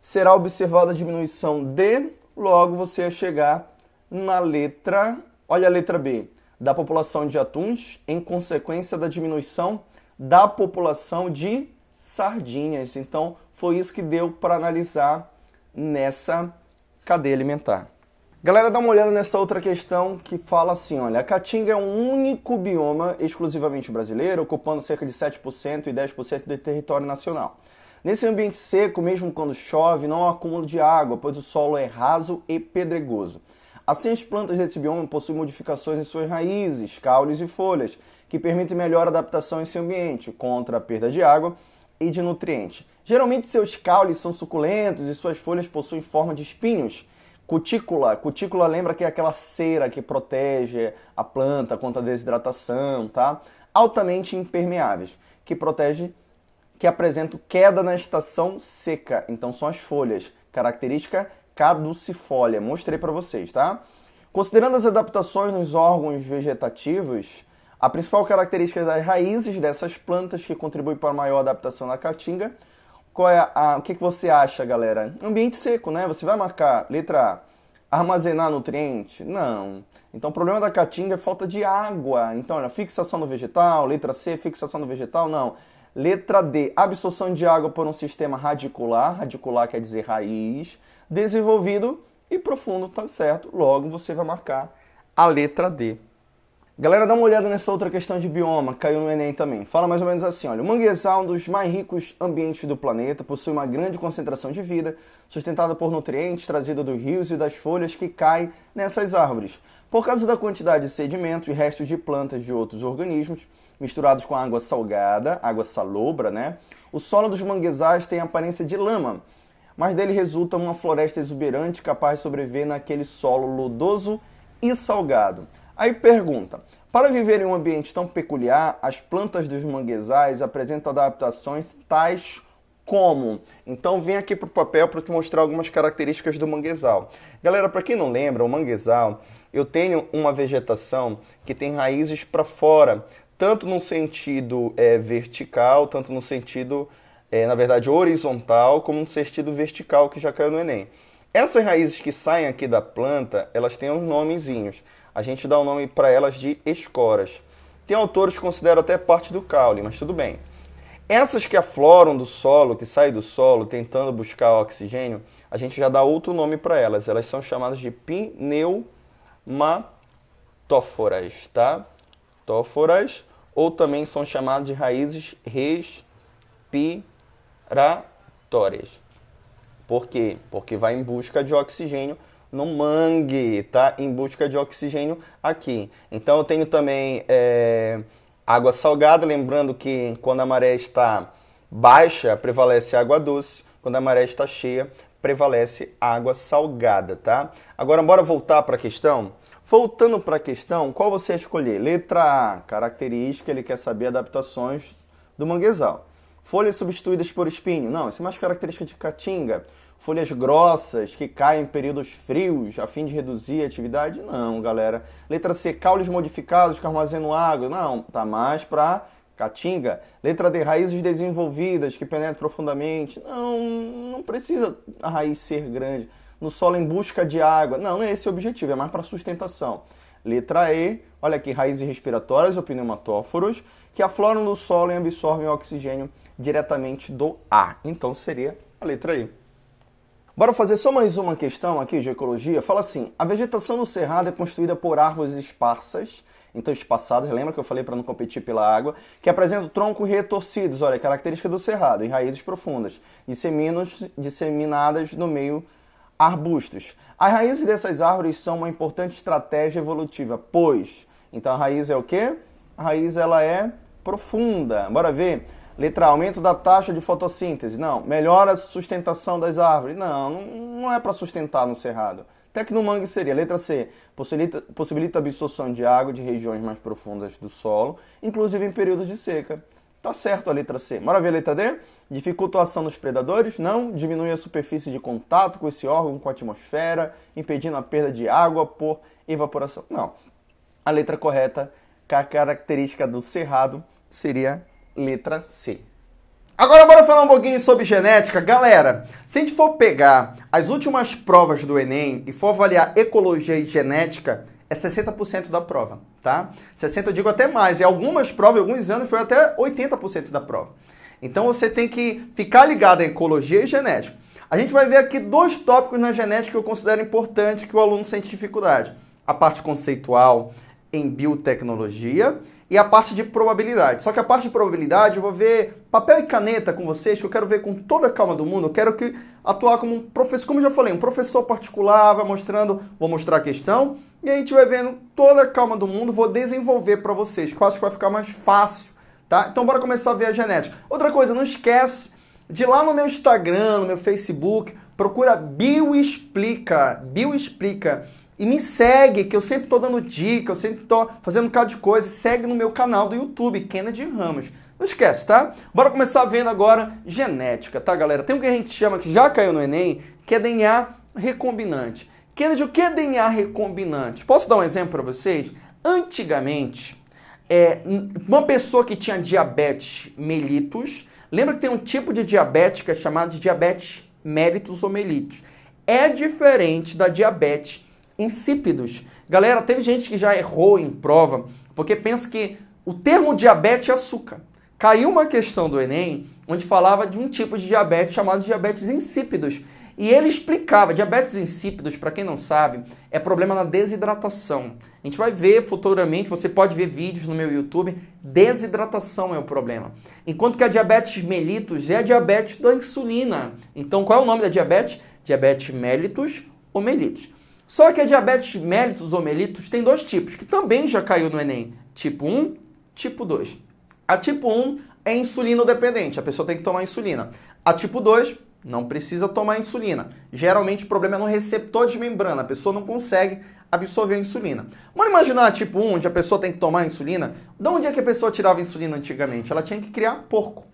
será observada a diminuição de, logo você ia chegar na letra, olha a letra B, da população de atuns em consequência da diminuição da população de sardinhas. Então, foi isso que deu para analisar nessa cadeia alimentar. Galera, dá uma olhada nessa outra questão que fala assim, olha, a Caatinga é um único bioma exclusivamente brasileiro, ocupando cerca de 7% e 10% do território nacional. Nesse ambiente seco, mesmo quando chove, não há acúmulo de água, pois o solo é raso e pedregoso. Assim, as plantas desse bioma possuem modificações em suas raízes, caules e folhas, que permitem melhor adaptação em seu ambiente, contra a perda de água e de nutrientes. Geralmente seus caules são suculentos e suas folhas possuem forma de espinhos. Cutícula, cutícula lembra que é aquela cera que protege a planta contra a desidratação, tá? Altamente impermeáveis, que protege, que apresentam queda na estação seca. Então são as folhas, característica caducifólia. Mostrei para vocês, tá? Considerando as adaptações nos órgãos vegetativos, a principal característica das raízes dessas plantas que contribui para a maior adaptação da caatinga, qual é a, o que, que você acha, galera? Ambiente seco, né? Você vai marcar letra A, armazenar nutriente? Não. Então o problema da caatinga é falta de água. Então, olha, fixação no vegetal, letra C, fixação no vegetal, não. Letra D, absorção de água por um sistema radicular, radicular quer dizer raiz, desenvolvido e profundo, tá certo? Logo você vai marcar a letra D. Galera, dá uma olhada nessa outra questão de bioma, caiu no Enem também. Fala mais ou menos assim, olha, o manguezal é um dos mais ricos ambientes do planeta, possui uma grande concentração de vida, sustentada por nutrientes trazidos dos rios e das folhas que caem nessas árvores. Por causa da quantidade de sedimentos e restos de plantas de outros organismos, misturados com água salgada, água salobra, né? O solo dos manguezais tem aparência de lama, mas dele resulta uma floresta exuberante capaz de sobreviver naquele solo lodoso e salgado. Aí pergunta: para viver em um ambiente tão peculiar, as plantas dos manguezais apresentam adaptações tais como? Então vem aqui para o papel para te mostrar algumas características do manguezal. Galera, para quem não lembra, o manguezal, eu tenho uma vegetação que tem raízes para fora, tanto no sentido é, vertical, tanto no sentido, é, na verdade, horizontal, como no sentido vertical, que já caiu no Enem. Essas raízes que saem aqui da planta, elas têm uns nomezinhos a gente dá o nome para elas de esporas. Tem autores que consideram até parte do caule, mas tudo bem. Essas que afloram do solo, que saem do solo tentando buscar oxigênio, a gente já dá outro nome para elas. Elas são chamadas de pneumatóforas, tá? Tóforas, ou também são chamadas de raízes respiratórias. Por quê? Porque vai em busca de oxigênio no mangue, tá? Em busca de oxigênio aqui. Então eu tenho também é, água salgada, lembrando que quando a maré está baixa, prevalece água doce. Quando a maré está cheia, prevalece água salgada, tá? Agora, bora voltar para a questão? Voltando para a questão, qual você escolher? Letra A, característica, ele quer saber adaptações do manguezal. Folhas substituídas por espinho. Não, isso é mais característica de caatinga. Folhas grossas que caem em períodos frios a fim de reduzir a atividade. Não, galera. Letra C, caules modificados que armazenam água. Não, tá mais para caatinga. Letra D, raízes desenvolvidas que penetram profundamente. Não, não precisa a raiz ser grande no solo em busca de água. Não, não é esse o objetivo, é mais para sustentação. Letra E, olha aqui, raízes respiratórias ou pneumatóforos que afloram no solo e absorvem oxigênio diretamente do ar. Então seria a letra E. Bora fazer só mais uma questão aqui de ecologia. Fala assim: a vegetação no cerrado é construída por árvores esparsas, então espaçadas, lembra que eu falei para não competir pela água, que apresentam troncos retorcidos, olha, característica do cerrado, e raízes profundas, disseminadas no meio arbustos. As raízes dessas árvores são uma importante estratégia evolutiva, pois, então a raiz é o quê? A raiz ela é profunda. Bora ver? Letra A, aumento da taxa de fotossíntese. Não. Melhora a sustentação das árvores. Não, não é para sustentar no cerrado. Até que no mangue seria. Letra C, possibilita, possibilita a absorção de água de regiões mais profundas do solo, inclusive em períodos de seca. Tá certo a letra C. Bora ver a letra D? Dificulta a ação dos predadores? Não. Diminui a superfície de contato com esse órgão, com a atmosfera, impedindo a perda de água por evaporação? Não. A letra correta, a característica do cerrado, seria letra C. Agora bora falar um pouquinho sobre genética. Galera, se a gente for pegar as últimas provas do Enem e for avaliar ecologia e genética, é 60% da prova, tá? 60% eu digo até mais. Em algumas provas, alguns anos, foi até 80% da prova. Então você tem que ficar ligado em ecologia e genética. A gente vai ver aqui dois tópicos na genética que eu considero importante que o aluno sente dificuldade. A parte conceitual em biotecnologia e a parte de probabilidade. Só que a parte de probabilidade eu vou ver papel e caneta com vocês, que eu quero ver com toda a calma do mundo. Eu quero que atuar como um professor, como eu já falei, um professor particular, vai mostrando, vou mostrar a questão e a gente vai vendo toda a calma do mundo, vou desenvolver para vocês, que eu acho que vai ficar mais fácil, tá? Então bora começar a ver a genética. Outra coisa, não esquece de ir lá no meu Instagram, no meu Facebook, procura Bioexplica, Bioexplica e me segue, que eu sempre estou dando dica, eu sempre estou fazendo um bocado de coisa. Segue no meu canal do YouTube, Kennedy Ramos. Não esquece, tá? Bora começar vendo agora genética, tá, galera? Tem o que a gente chama, que já caiu no Enem, que é DNA recombinante. Kennedy, o que é DNA recombinante? Posso dar um exemplo para vocês? Antigamente, é, uma pessoa que tinha diabetes mellitus, lembra que tem um tipo de é chamado de diabetes mellitus ou mellitus. É diferente da diabetes insípidos. Galera, teve gente que já errou em prova porque pensa que o termo diabetes é açúcar. Caiu uma questão do Enem onde falava de um tipo de diabetes chamado diabetes insípidos. E ele explicava, diabetes insípidos, para quem não sabe, é problema na desidratação. A gente vai ver futuramente, você pode ver vídeos no meu YouTube, desidratação é o problema. Enquanto que a diabetes mellitus é a diabetes da insulina. Então, qual é o nome da diabetes? Diabetes mellitus ou mellitus. Só que a diabetes mellitus ou mellitus tem dois tipos, que também já caiu no Enem. Tipo 1, tipo 2. A tipo 1 é insulino dependente, a pessoa tem que tomar insulina. A tipo 2 não precisa tomar insulina. Geralmente o problema é no receptor de membrana, a pessoa não consegue absorver a insulina. Vamos imaginar tipo 1, onde a pessoa tem que tomar insulina. De onde é que a pessoa tirava insulina antigamente? Ela tinha que criar porco.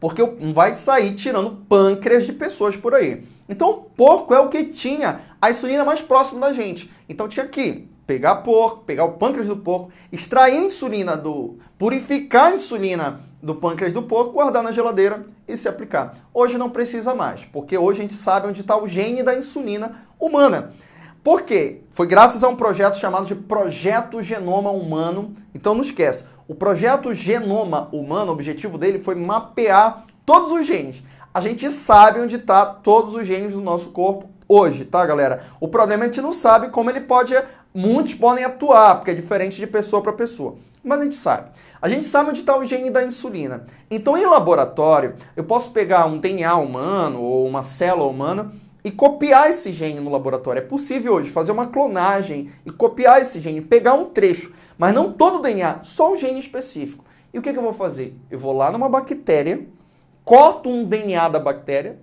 Porque não vai sair tirando pâncreas de pessoas por aí. Então, porco é o que tinha a insulina mais próxima da gente. Então tinha que pegar porco, pegar o pâncreas do porco, extrair a insulina do. purificar a insulina do pâncreas do porco, guardar na geladeira e se aplicar. Hoje não precisa mais, porque hoje a gente sabe onde está o gene da insulina humana. Por quê? Foi graças a um projeto chamado de Projeto Genoma Humano. Então não esquece, o projeto Genoma Humano, o objetivo dele foi mapear todos os genes. A gente sabe onde está todos os genes do nosso corpo hoje, tá, galera? O problema é que a gente não sabe como ele pode. Muitos podem atuar, porque é diferente de pessoa para pessoa. Mas a gente sabe. A gente sabe onde está o gene da insulina. Então, em laboratório, eu posso pegar um DNA humano ou uma célula humana e copiar esse gene no laboratório. É possível hoje fazer uma clonagem e copiar esse gene, pegar um trecho, mas não todo o DNA, só o gene específico. E o que, que eu vou fazer? Eu vou lá numa bactéria, corto um DNA da bactéria,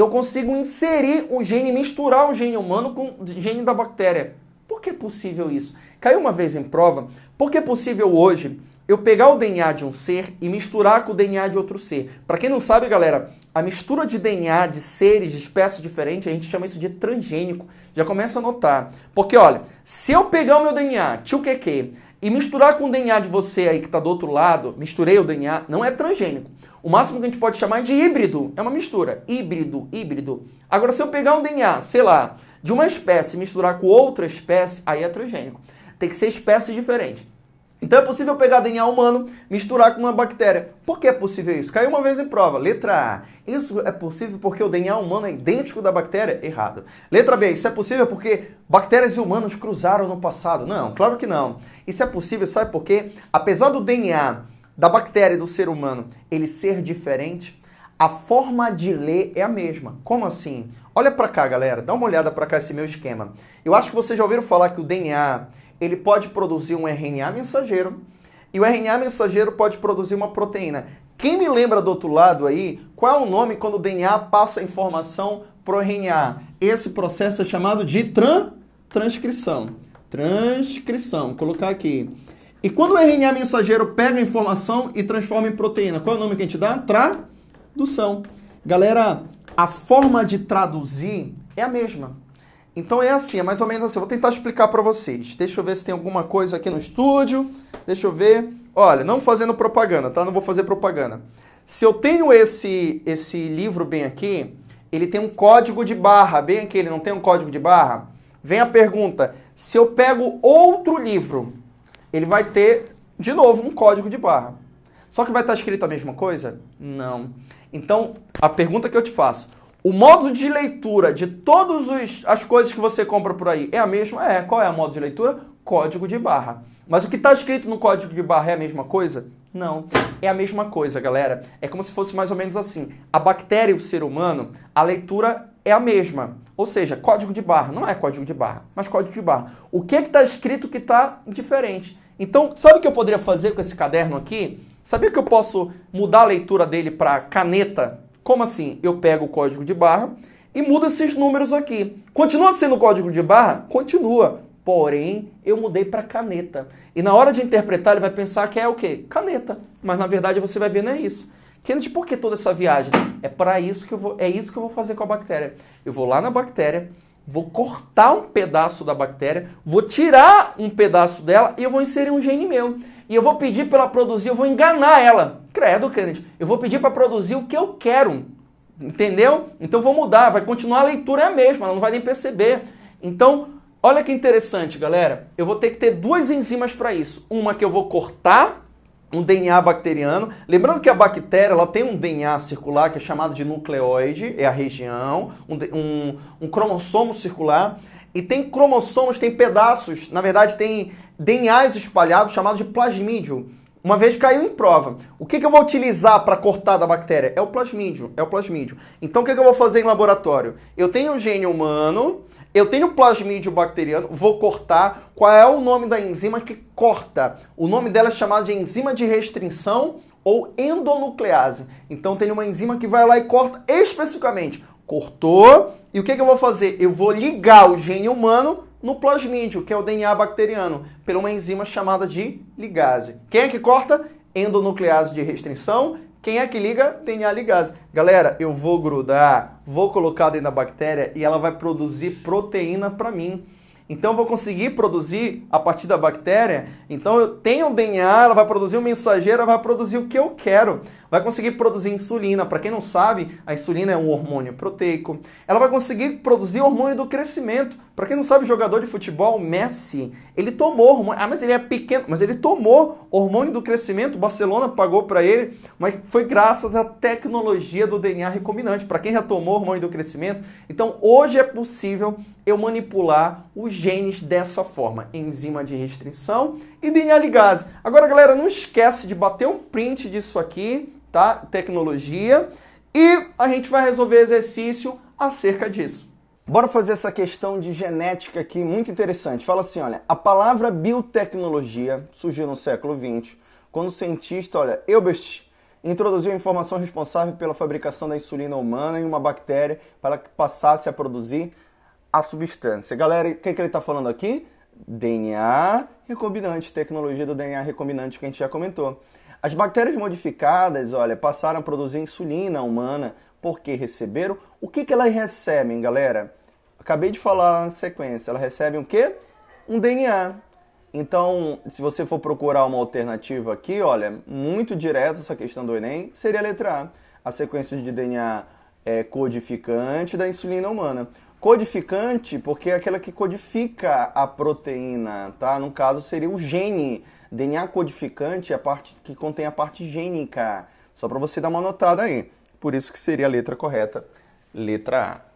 eu consigo inserir o gene, misturar o gene humano com o gene da bactéria. Por que é possível isso? Caiu uma vez em prova, por que é possível hoje eu pegar o DNA de um ser e misturar com o DNA de outro ser? Para quem não sabe, galera, a mistura de DNA de seres, de espécies diferentes, a gente chama isso de transgênico. Já começa a notar. Porque, olha, se eu pegar o meu DNA, tio que e misturar com o DNA de você aí que está do outro lado, misturei o DNA, não é transgênico. O máximo que a gente pode chamar de híbrido é uma mistura. Híbrido, híbrido. Agora, se eu pegar um DNA, sei lá, de uma espécie e misturar com outra espécie, aí é transgênico. Tem que ser espécie diferente. Então é possível pegar DNA humano, misturar com uma bactéria. Por que é possível isso? Caiu uma vez em prova. Letra A. Isso é possível porque o DNA humano é idêntico da bactéria? Errado. Letra B. Isso é possível porque bactérias e humanos cruzaram no passado? Não, claro que não. Isso é possível, sabe por quê? Apesar do DNA da bactéria e do ser humano ele ser diferente, a forma de ler é a mesma. Como assim? Olha para cá, galera. Dá uma olhada para cá esse meu esquema. Eu acho que vocês já ouviram falar que o DNA ele pode produzir um RNA mensageiro e o RNA mensageiro pode produzir uma proteína. Quem me lembra do outro lado aí, qual é o nome quando o DNA passa a informação para o RNA? Esse processo é chamado de tran transcrição. Transcrição, vou colocar aqui. E quando o RNA mensageiro pega a informação e transforma em proteína, qual é o nome que a gente dá? Tradução. Galera, a forma de traduzir é a mesma. Então é assim, é mais ou menos assim. Eu vou tentar explicar para vocês. Deixa eu ver se tem alguma coisa aqui no estúdio. Deixa eu ver. Olha, não fazendo propaganda, tá? Não vou fazer propaganda. Se eu tenho esse, esse livro bem aqui, ele tem um código de barra, bem aqui, ele não tem um código de barra? Vem a pergunta, se eu pego outro livro, ele vai ter, de novo, um código de barra. Só que vai estar escrito a mesma coisa? Não. Então, a pergunta que eu te faço, o modo de leitura de todas as coisas que você compra por aí é a mesma? É. Qual é o modo de leitura? Código de barra. Mas o que está escrito no código de barra é a mesma coisa? Não. É a mesma coisa, galera. É como se fosse mais ou menos assim. A bactéria e o ser humano, a leitura é a mesma. Ou seja, código de barra. Não é código de barra, mas código de barra. O que está escrito que está diferente? Então, sabe o que eu poderia fazer com esse caderno aqui? Sabia que eu posso mudar a leitura dele para caneta como assim? Eu pego o código de barra e mudo esses números aqui. Continua sendo código de barra? Continua. Porém, eu mudei para caneta. E na hora de interpretar, ele vai pensar que é o quê? Caneta. Mas na verdade você vai ver não é isso. Kennedy, por que toda essa viagem? É para isso que eu vou, é isso que eu vou fazer com a bactéria. Eu vou lá na bactéria, vou cortar um pedaço da bactéria, vou tirar um pedaço dela e eu vou inserir um gene meu e eu vou pedir para ela produzir, eu vou enganar ela. Credo, Kennedy, eu vou pedir para produzir o que eu quero. Entendeu? Então vou mudar, vai continuar a leitura é a mesma, ela não vai nem perceber. Então, olha que interessante, galera. Eu vou ter que ter duas enzimas para isso. Uma que eu vou cortar um DNA bacteriano. Lembrando que a bactéria ela tem um DNA circular que é chamado de nucleoide, é a região, um, um, um cromossomo circular. E tem cromossomos, tem pedaços, na verdade tem DNAs espalhados chamados de plasmídio. Uma vez caiu em prova. O que, que eu vou utilizar para cortar da bactéria? É o plasmídio. É o plasmídio. Então o que, que eu vou fazer em laboratório? Eu tenho o gene humano, eu tenho plasmídio bacteriano, vou cortar. Qual é o nome da enzima que corta? O nome dela é chamado de enzima de restrição ou endonuclease. Então tem uma enzima que vai lá e corta especificamente. Cortou. E o que, que eu vou fazer? Eu vou ligar o gene humano no plasmídio, que é o DNA bacteriano, por uma enzima chamada de ligase. Quem é que corta? Endonuclease de restrição. Quem é que liga? DNA ligase. Galera, eu vou grudar, vou colocar dentro da bactéria e ela vai produzir proteína para mim. Então eu vou conseguir produzir a partir da bactéria. Então eu tenho o DNA, ela vai produzir um mensageiro, ela vai produzir o que eu quero vai conseguir produzir insulina. Para quem não sabe, a insulina é um hormônio proteico. Ela vai conseguir produzir hormônio do crescimento. Para quem não sabe, jogador de futebol, Messi, ele tomou hormônio. Ah, mas ele é pequeno, mas ele tomou hormônio do crescimento. O Barcelona pagou para ele, mas foi graças à tecnologia do DNA recombinante. Para quem já tomou hormônio do crescimento, então hoje é possível eu manipular os genes dessa forma, enzima de restrição e DNA ligase. Agora, galera, não esquece de bater um print disso aqui, tá? Tecnologia. E a gente vai resolver exercício acerca disso. Bora fazer essa questão de genética aqui, muito interessante. Fala assim, olha, a palavra biotecnologia surgiu no século XX, quando o cientista, olha, Albert introduziu a informação responsável pela fabricação da insulina humana em uma bactéria para que passasse a produzir a substância. Galera, o que, que ele está falando aqui? DNA recombinante, tecnologia do DNA recombinante que a gente já comentou. As bactérias modificadas, olha, passaram a produzir insulina humana porque receberam. O que, que elas recebem, galera? Acabei de falar na sequência. Elas recebem o quê? Um DNA. Então, se você for procurar uma alternativa aqui, olha, muito direta essa questão do Enem, seria a letra A. A sequência de DNA é codificante da insulina humana. Codificante porque é aquela que codifica a proteína, tá? No caso seria o gene. DNA codificante é a parte que contém a parte gênica. Só para você dar uma notada aí. Por isso que seria a letra correta, letra A.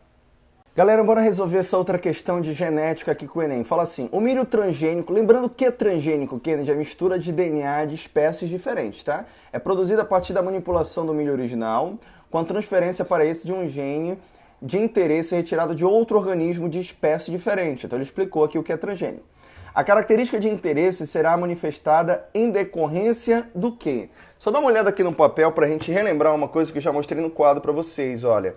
Galera, bora resolver essa outra questão de genética aqui com o Enem. Fala assim, o milho transgênico, lembrando que é transgênico, Kennedy, é mistura de DNA de espécies diferentes, tá? É produzido a partir da manipulação do milho original, com a transferência para esse de um gene de interesse retirado de outro organismo de espécie diferente. Então ele explicou aqui o que é transgênico. A característica de interesse será manifestada em decorrência do quê? Só dá uma olhada aqui no papel para a gente relembrar uma coisa que eu já mostrei no quadro para vocês, olha.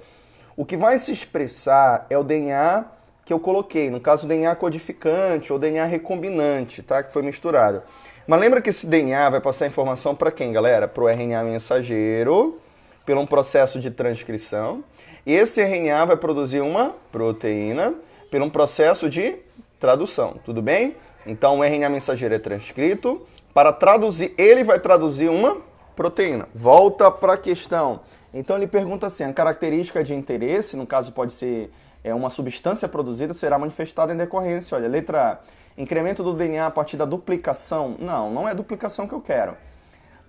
O que vai se expressar é o DNA que eu coloquei, no caso DNA codificante ou DNA recombinante, tá? Que foi misturado. Mas lembra que esse DNA vai passar informação para quem, galera? Para o RNA mensageiro, por um processo de transcrição. Esse RNA vai produzir uma proteína por um processo de tradução, tudo bem? Então o RNA mensageiro é transcrito. Para traduzir, ele vai traduzir uma proteína. Volta para a questão. Então ele pergunta assim: a característica de interesse, no caso pode ser é, uma substância produzida, será manifestada em decorrência. Olha, letra A. Incremento do DNA a partir da duplicação? Não, não é duplicação que eu quero.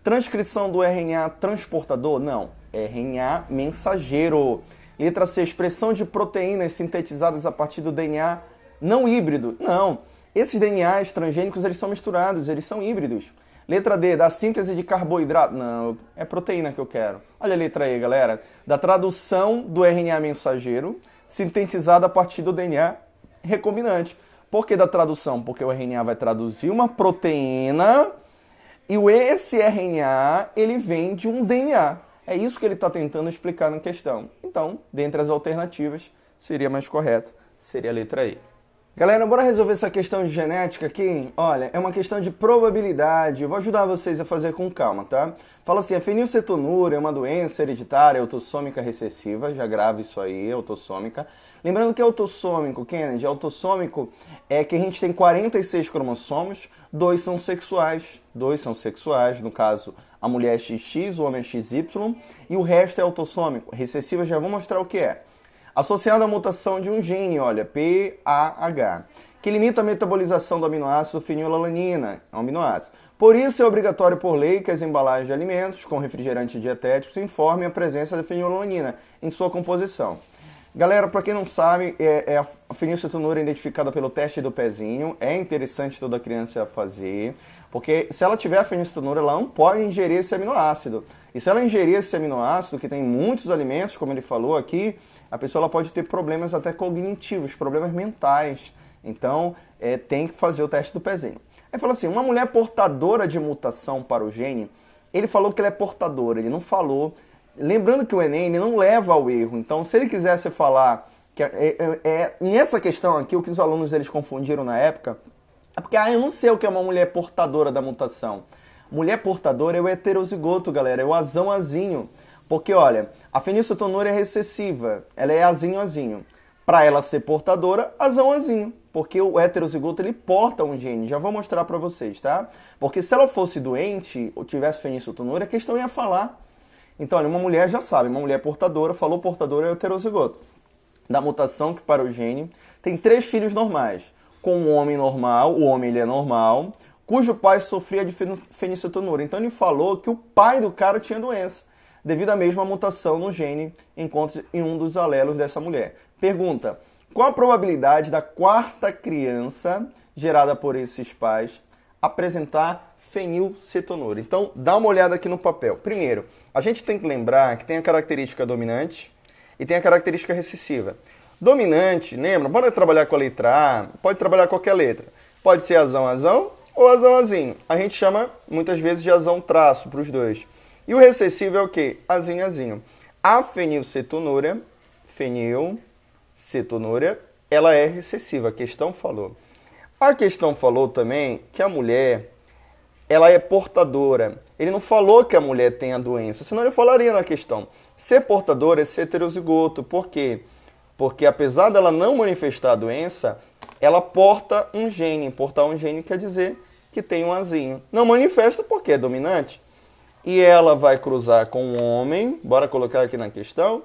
Transcrição do RNA transportador? Não, RNA mensageiro. Letra C. Expressão de proteínas sintetizadas a partir do DNA não híbrido? Não. Esses DNAs transgênicos eles são misturados, eles são híbridos. Letra D, da síntese de carboidrato. Não, é proteína que eu quero. Olha a letra E, galera. Da tradução do RNA mensageiro, sintetizada a partir do DNA recombinante. Por que da tradução? Porque o RNA vai traduzir uma proteína e esse RNA ele vem de um DNA. É isso que ele está tentando explicar na questão. Então, dentre as alternativas, seria mais correta, seria a letra E. Galera, bora resolver essa questão de genética aqui? Olha, é uma questão de probabilidade. Eu vou ajudar vocês a fazer com calma, tá? Fala assim, a fenilcetonúria é uma doença hereditária autossômica recessiva. Já grave isso aí, autossômica. Lembrando que é autossômico, Kennedy, autossômico é que a gente tem 46 cromossomos, dois são sexuais, dois são sexuais, no caso a mulher é XX, o homem é XY, e o resto é autossômico. Recessiva já vou mostrar o que é associada à mutação de um gene, olha, PAH, que limita a metabolização do aminoácido fenilalanina, é um aminoácido. Por isso é obrigatório por lei que as embalagens de alimentos com refrigerantes dietéticos informem a presença da fenilalanina em sua composição. Galera, para quem não sabe, é, é a fenilcetonúria é identificada pelo teste do pezinho. É interessante toda criança fazer, porque se ela tiver a fenilcetonúria, ela não pode ingerir esse aminoácido. E se ela ingerir esse aminoácido, que tem muitos alimentos, como ele falou aqui, a pessoa pode ter problemas até cognitivos, problemas mentais. Então, é, tem que fazer o teste do pezinho. Aí fala assim, uma mulher portadora de mutação para o gene, ele falou que ela é portadora, ele não falou. Lembrando que o Enem ele não leva ao erro. Então, se ele quisesse falar que é, é, é nessa questão aqui, o que os alunos eles confundiram na época, é porque ah, eu não sei o que é uma mulher portadora da mutação. Mulher portadora é o heterozigoto, galera, é o azão azinho. Porque, olha, a fenilcetonúria é recessiva, ela é azinho-azinho. Para ela ser portadora, azão-azinho, porque o heterozigoto ele porta um gene. Já vou mostrar para vocês, tá? Porque se ela fosse doente ou tivesse fenilcetonúria, a questão ia falar. Então, olha, uma mulher já sabe, uma mulher portadora, falou portadora é heterozigoto. Da mutação que para o gene, tem três filhos normais. Com um homem normal, o homem ele é normal, cujo pai sofria de fenilcetonúria. Então ele falou que o pai do cara tinha doença devido à mesma mutação no gene encontra em um dos alelos dessa mulher. Pergunta: qual a probabilidade da quarta criança gerada por esses pais apresentar fenilcetonúria? Então, dá uma olhada aqui no papel. Primeiro, a gente tem que lembrar que tem a característica dominante e tem a característica recessiva. Dominante, lembra? Pode trabalhar com a letra A, pode trabalhar qualquer letra. Pode ser azão, azão ou azão, azinho. A gente chama muitas vezes de azão traço para os dois. E o recessivo é o quê? Azinho, azinho. A fenilcetonúria, fenilcetonúria, ela é recessiva, a questão falou. A questão falou também que a mulher, ela é portadora. Ele não falou que a mulher tem a doença, senão ele falaria na questão. Ser portadora é ser heterozigoto. Por quê? Porque apesar dela não manifestar a doença, ela porta um gene. Portar um gene quer dizer que tem um azinho. Não manifesta porque é dominante. E ela vai cruzar com um homem, bora colocar aqui na questão,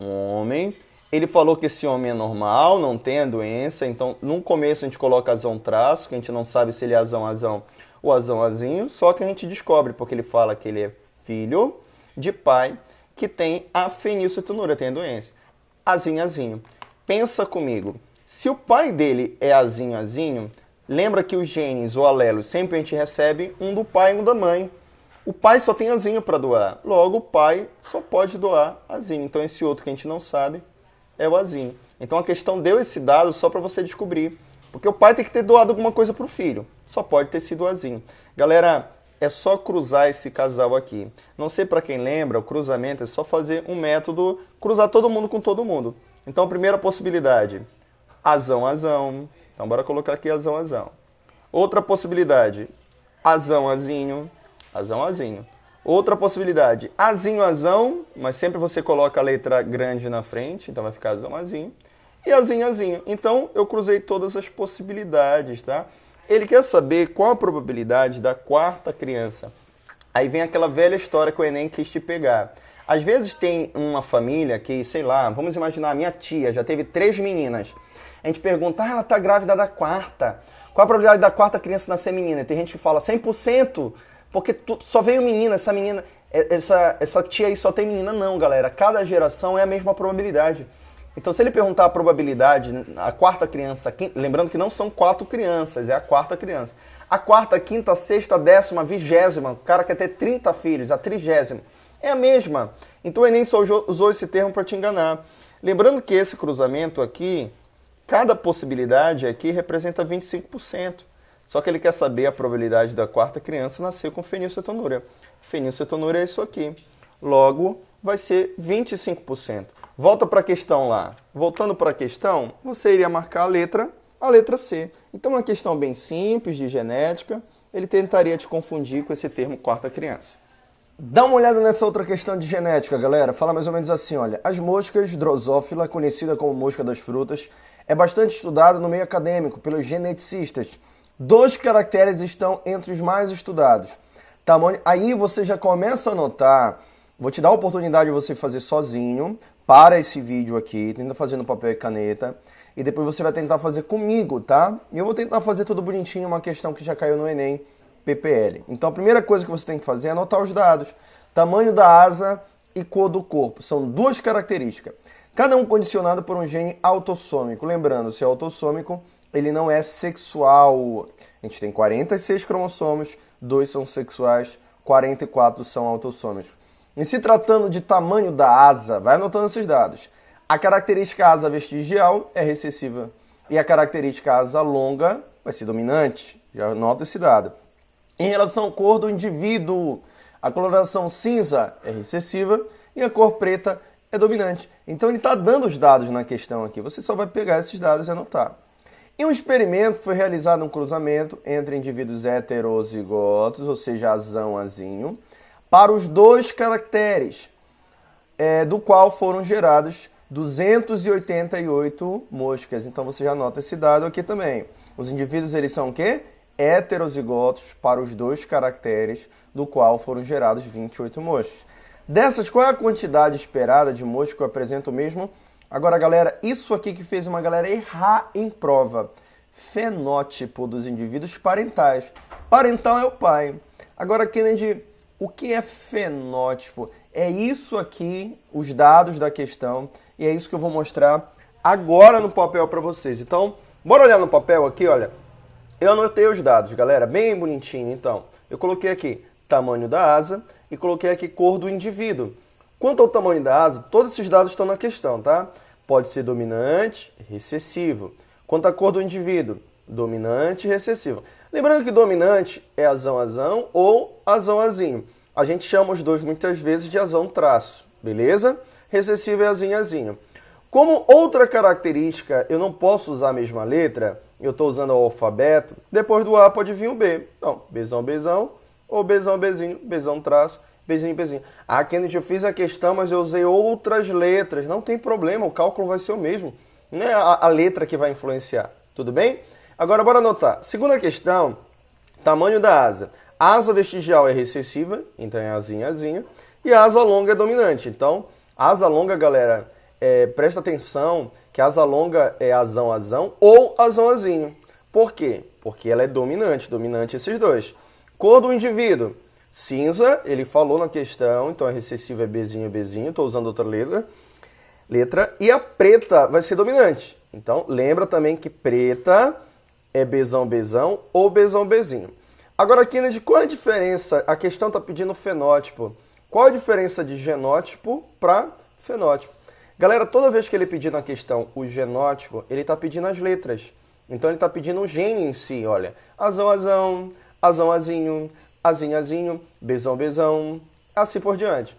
um homem. Ele falou que esse homem é normal, não tem a doença, então no começo a gente coloca azão traço, que a gente não sabe se ele é azão azão ou azão azinho, só que a gente descobre, porque ele fala que ele é filho de pai que tem a fenilcetonúria, tem a doença. Azinho azinho. Pensa comigo, se o pai dele é azinho azinho, lembra que os genes ou alelos sempre a gente recebe um do pai e um da mãe. O pai só tem azinho para doar, logo o pai só pode doar azinho. Então esse outro que a gente não sabe é o azinho. Então a questão deu esse dado só para você descobrir. Porque o pai tem que ter doado alguma coisa para o filho. Só pode ter sido o azinho. Galera, é só cruzar esse casal aqui. Não sei para quem lembra, o cruzamento é só fazer um método, cruzar todo mundo com todo mundo. Então primeira possibilidade, azão, azão. Então bora colocar aqui azão, azão. Outra possibilidade, azão, azinho. Azão, azinho. Outra possibilidade, azinho, azão, mas sempre você coloca a letra grande na frente, então vai ficar azão, azinho. E azinho, azinho. Então eu cruzei todas as possibilidades, tá? Ele quer saber qual a probabilidade da quarta criança. Aí vem aquela velha história que o Enem quis te pegar. Às vezes tem uma família que, sei lá, vamos imaginar, minha tia já teve três meninas. A gente pergunta, ah, ela tá grávida da quarta. Qual a probabilidade da quarta criança nascer menina? Tem gente que fala 100%. Porque tu, só veio menina, essa menina, essa, essa tia aí só tem menina. Não, galera. Cada geração é a mesma probabilidade. Então, se ele perguntar a probabilidade, a quarta criança, lembrando que não são quatro crianças, é a quarta criança. A quarta, quinta, sexta, décima, vigésima, o cara quer ter 30 filhos, a trigésima, é a mesma. Então o Enem só usou esse termo para te enganar. Lembrando que esse cruzamento aqui, cada possibilidade aqui representa 25%. Só que ele quer saber a probabilidade da quarta criança nascer com fenilcetonúria. Fenilcetonúria é isso aqui. Logo, vai ser 25%. Volta para a questão lá. Voltando para a questão, você iria marcar a letra, a letra C. Então, uma questão bem simples de genética, ele tentaria te confundir com esse termo quarta criança. Dá uma olhada nessa outra questão de genética, galera. Fala mais ou menos assim, olha. As moscas drosófila, conhecida como mosca das frutas, é bastante estudada no meio acadêmico pelos geneticistas. Dois caracteres estão entre os mais estudados. Tamanho... Aí você já começa a notar, vou te dar a oportunidade de você fazer sozinho, para esse vídeo aqui, tenta fazer no papel e caneta, e depois você vai tentar fazer comigo, tá? E eu vou tentar fazer tudo bonitinho, uma questão que já caiu no Enem, PPL. Então a primeira coisa que você tem que fazer é anotar os dados. Tamanho da asa e cor do corpo, são duas características. Cada um condicionado por um gene autossômico. Lembrando, se é autossômico, ele não é sexual. A gente tem 46 cromossomos, dois são sexuais, 44 são autossômicos. Em se tratando de tamanho da asa, vai anotando esses dados. A característica asa vestigial é recessiva e a característica asa longa vai ser dominante. Já anota esse dado. Em relação à cor do indivíduo, a coloração cinza é recessiva e a cor preta é dominante. Então ele está dando os dados na questão aqui. Você só vai pegar esses dados e anotar. Em um experimento foi realizado um cruzamento entre indivíduos heterozigotos, ou seja, azão, azinho, para os dois caracteres, é, do qual foram gerados 288 moscas. Então você já anota esse dado aqui também. Os indivíduos eles são o quê? Heterozigotos para os dois caracteres, do qual foram gerados 28 moscas. Dessas, qual é a quantidade esperada de moscas que eu apresento mesmo Agora, galera, isso aqui que fez uma galera errar em prova. Fenótipo dos indivíduos parentais. Parental é o pai. Agora, Kennedy, o que é fenótipo? É isso aqui, os dados da questão, e é isso que eu vou mostrar agora no papel para vocês. Então, bora olhar no papel aqui, olha. Eu anotei os dados, galera, bem bonitinho. Então, eu coloquei aqui tamanho da asa e coloquei aqui cor do indivíduo. Quanto ao tamanho da asa, todos esses dados estão na questão, tá? Pode ser dominante, recessivo. Quanto à cor do indivíduo, dominante e recessivo. Lembrando que dominante é azão-azão ou azão-azinho. a gente chama os dois muitas vezes de azão traço, beleza? Recessivo é azinho, azinho. Como outra característica, eu não posso usar a mesma letra, eu estou usando o alfabeto, depois do A pode vir o B. Então, Bzão, Bzão, ou Bzão, Bzinho, Bzão, traço, Bzinho, Bzinho. Ah, Kennedy, eu fiz a questão, mas eu usei outras letras. Não tem problema, o cálculo vai ser o mesmo. Não é a, a letra que vai influenciar, tudo bem? Agora, bora anotar. Segunda questão, tamanho da asa. A asa vestigial é recessiva, então é azinho, azinho. E a asa longa é dominante. Então, asa longa, galera, é, presta atenção que asa longa é azão, azão ou azão, azinho. Por quê? Porque ela é dominante, dominante esses dois. Cor do indivíduo. Cinza, ele falou na questão, então a recessiva é Bzinho, Bzinho, estou usando outra letra. Letra. E a preta vai ser dominante. Então, lembra também que preta é Bzão ou Bzão, Bzinho. Agora, Kennedy, qual é a diferença? A questão está pedindo fenótipo. Qual a diferença de genótipo para fenótipo? Galera, toda vez que ele pedir na questão o genótipo, ele está pedindo as letras. Então ele está pedindo o gene em si, olha. Azão, azão, azão, azinho, azinho, azinho, bezão, bezão, assim por diante.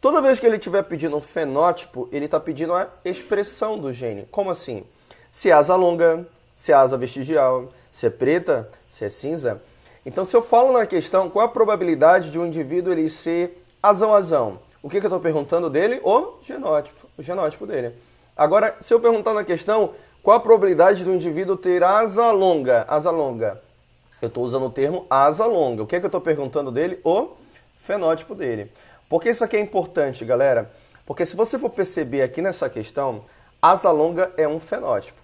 Toda vez que ele estiver pedindo um fenótipo, ele está pedindo a expressão do gene. Como assim? Se é asa longa, se é asa vestigial, se é preta, se é cinza. Então, se eu falo na questão qual a probabilidade de um indivíduo ele ser azão-azão, o que, que eu estou perguntando dele? O genótipo, o genótipo dele. Agora, se eu perguntar na questão qual a probabilidade do indivíduo ter asa longa, asa longa, eu estou usando o termo asa longa. O que, que eu estou perguntando dele? O fenótipo dele. Por que isso aqui é importante, galera? Porque se você for perceber aqui nessa questão, asa longa é um fenótipo.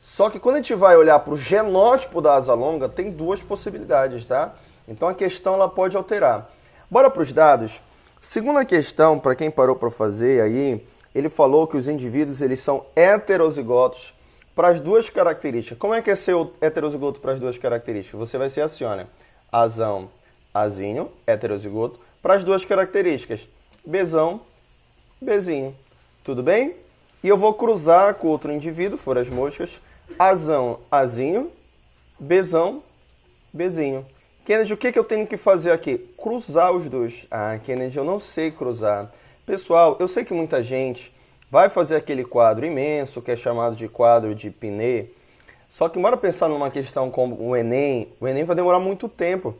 Só que quando a gente vai olhar para o genótipo da asa longa, tem duas possibilidades, tá? Então a questão ela pode alterar. Bora para os dados. Segunda questão, para quem parou para fazer aí, ele falou que os indivíduos eles são heterozigotos para as duas características. Como é que é ser heterozigoto para as duas características? Você vai ser assim, olha, azão, azinho, heterozigoto, para as duas características, bezão, bezinho. Tudo bem? E eu vou cruzar com outro indivíduo, for as moscas, azão, azinho, bezão, bezinho. Kennedy, o que, que eu tenho que fazer aqui? Cruzar os dois. Ah, Kennedy, eu não sei cruzar. Pessoal, eu sei que muita gente vai fazer aquele quadro imenso, que é chamado de quadro de Pinet. Só que bora pensar numa questão como o Enem, o Enem vai demorar muito tempo.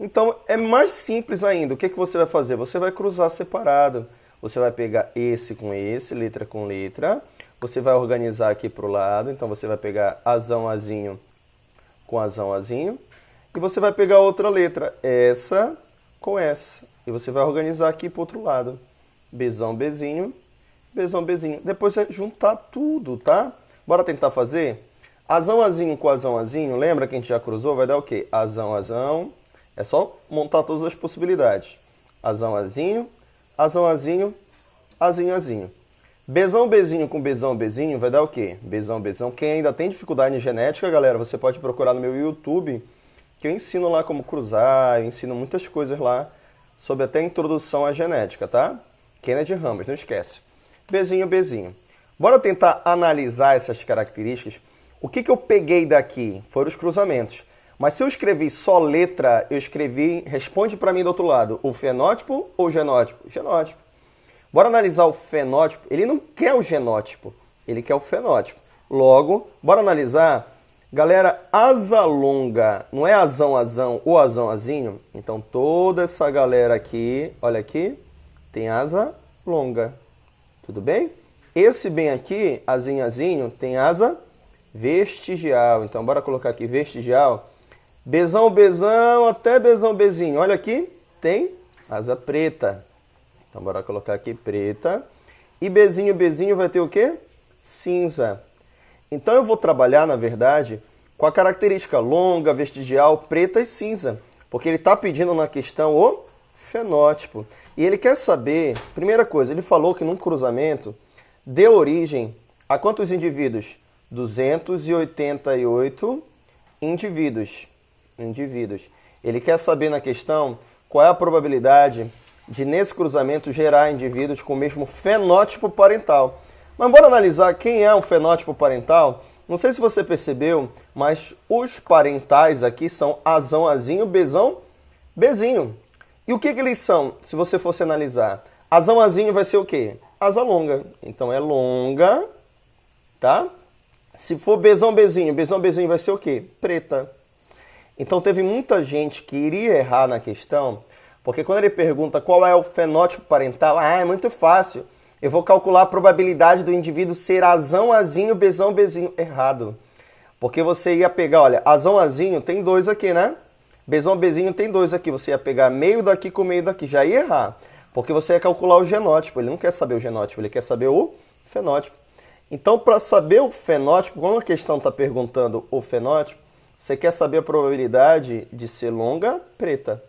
Então é mais simples ainda. O que, que você vai fazer? Você vai cruzar separado. Você vai pegar esse com esse, letra com letra. Você vai organizar aqui para o lado. Então você vai pegar azão, azinho com azão, azinho. E você vai pegar outra letra, essa com essa. E você vai organizar aqui para o outro lado. Bzão, Bzinho, Bzão, Bzinho. Depois você juntar tudo, tá? Bora tentar fazer? Azão, azinho com azão, azinho. Lembra que a gente já cruzou? Vai dar o quê? Azão, azão. É só montar todas as possibilidades. Azão, azinho, azão, azinho, azinho, azinho. Bzão, Bzinho com Bzão, Bzinho vai dar o quê? Bzão, Bzão. Quem ainda tem dificuldade em genética, galera, você pode procurar no meu YouTube que eu ensino lá como cruzar, eu ensino muitas coisas lá sobre até introdução à genética, tá? Kennedy Ramos, não esquece. Bezinho, bezinho. Bora tentar analisar essas características. O que, que eu peguei daqui foram os cruzamentos. Mas se eu escrevi só letra, eu escrevi, responde para mim do outro lado, o fenótipo ou genótipo? Genótipo. Bora analisar o fenótipo. Ele não quer o genótipo, ele quer o fenótipo. Logo, bora analisar Galera, asa longa, não é azão, azão ou azão, azinho? Então toda essa galera aqui, olha aqui, tem asa longa. Tudo bem? Esse bem aqui, azinho, azinho, tem asa vestigial. Então bora colocar aqui vestigial. Bezão, bezão, até bezão, bezinho. Olha aqui, tem asa preta. Então bora colocar aqui preta. E bezinho, bezinho vai ter o quê? Cinza. Então eu vou trabalhar, na verdade, com a característica longa, vestigial, preta e cinza, porque ele está pedindo na questão o fenótipo. E ele quer saber, primeira coisa, ele falou que num cruzamento deu origem a quantos indivíduos? 288 indivíduos. Indivíduos. Ele quer saber na questão qual é a probabilidade de nesse cruzamento gerar indivíduos com o mesmo fenótipo parental. Mas bora analisar quem é o fenótipo parental. Não sei se você percebeu, mas os parentais aqui são azão, azinho, bezão, bezinho. E o que, que eles são, se você fosse analisar? Azão vai ser o quê? Asa longa. Então é longa, tá? Se for bezão bezinho, bezão bezinho vai ser o quê? Preta. Então teve muita gente que iria errar na questão, porque quando ele pergunta qual é o fenótipo parental, ah, é muito fácil. Eu vou calcular a probabilidade do indivíduo ser azão, azinho, bezão, bezinho. Errado. Porque você ia pegar, olha, azão, azinho tem dois aqui, né? Bezão, bezinho tem dois aqui. Você ia pegar meio daqui com meio daqui. Já ia errar. Porque você ia calcular o genótipo. Ele não quer saber o genótipo, ele quer saber o fenótipo. Então, para saber o fenótipo, quando a questão está perguntando o fenótipo, você quer saber a probabilidade de ser longa preta.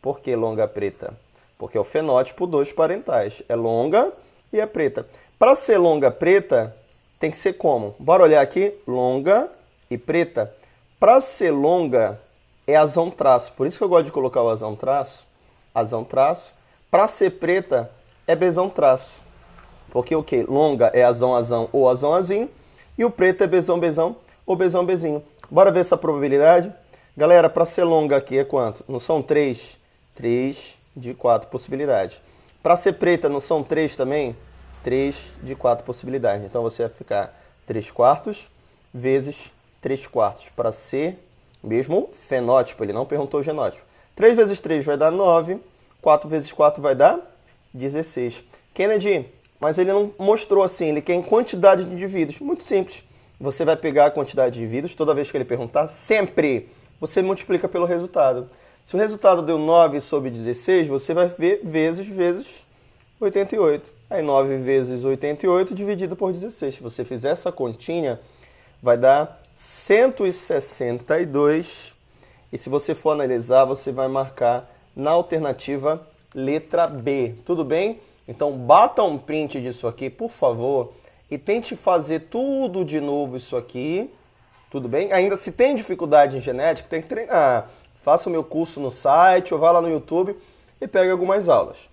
Por que longa preta? Porque é o fenótipo dos parentais. É longa e é preta. Para ser longa preta, tem que ser como? Bora olhar aqui. Longa e preta. Para ser longa, é azão traço. Por isso que eu gosto de colocar o azão traço. Azão traço. Para ser preta, é bezão traço. Porque o que? Longa é azão, azão ou azão, azinho. E o preto é bezão, bezão ou bezão, bezinho. Bora ver essa probabilidade? Galera, para ser longa aqui é quanto? Não são três? Três de quatro possibilidades. Para ser preta, não são três também? Três de quatro possibilidades. Então você vai ficar 3 quartos vezes 3 quartos para ser mesmo fenótipo. Ele não perguntou o genótipo. 3 vezes 3 vai dar 9. 4 vezes 4 vai dar 16. Kennedy, mas ele não mostrou assim. Ele quer em quantidade de indivíduos. Muito simples. Você vai pegar a quantidade de indivíduos, toda vez que ele perguntar, sempre você multiplica pelo resultado. Se o resultado deu 9 sobre 16, você vai ver vezes vezes 88. Aí 9 vezes 88 dividido por 16. Se você fizer essa continha, vai dar 162. E se você for analisar, você vai marcar na alternativa letra B. Tudo bem? Então bata um print disso aqui, por favor e tente fazer tudo de novo isso aqui, tudo bem? Ainda se tem dificuldade em genética, tem que treinar. Faça o meu curso no site ou vá lá no YouTube e pegue algumas aulas.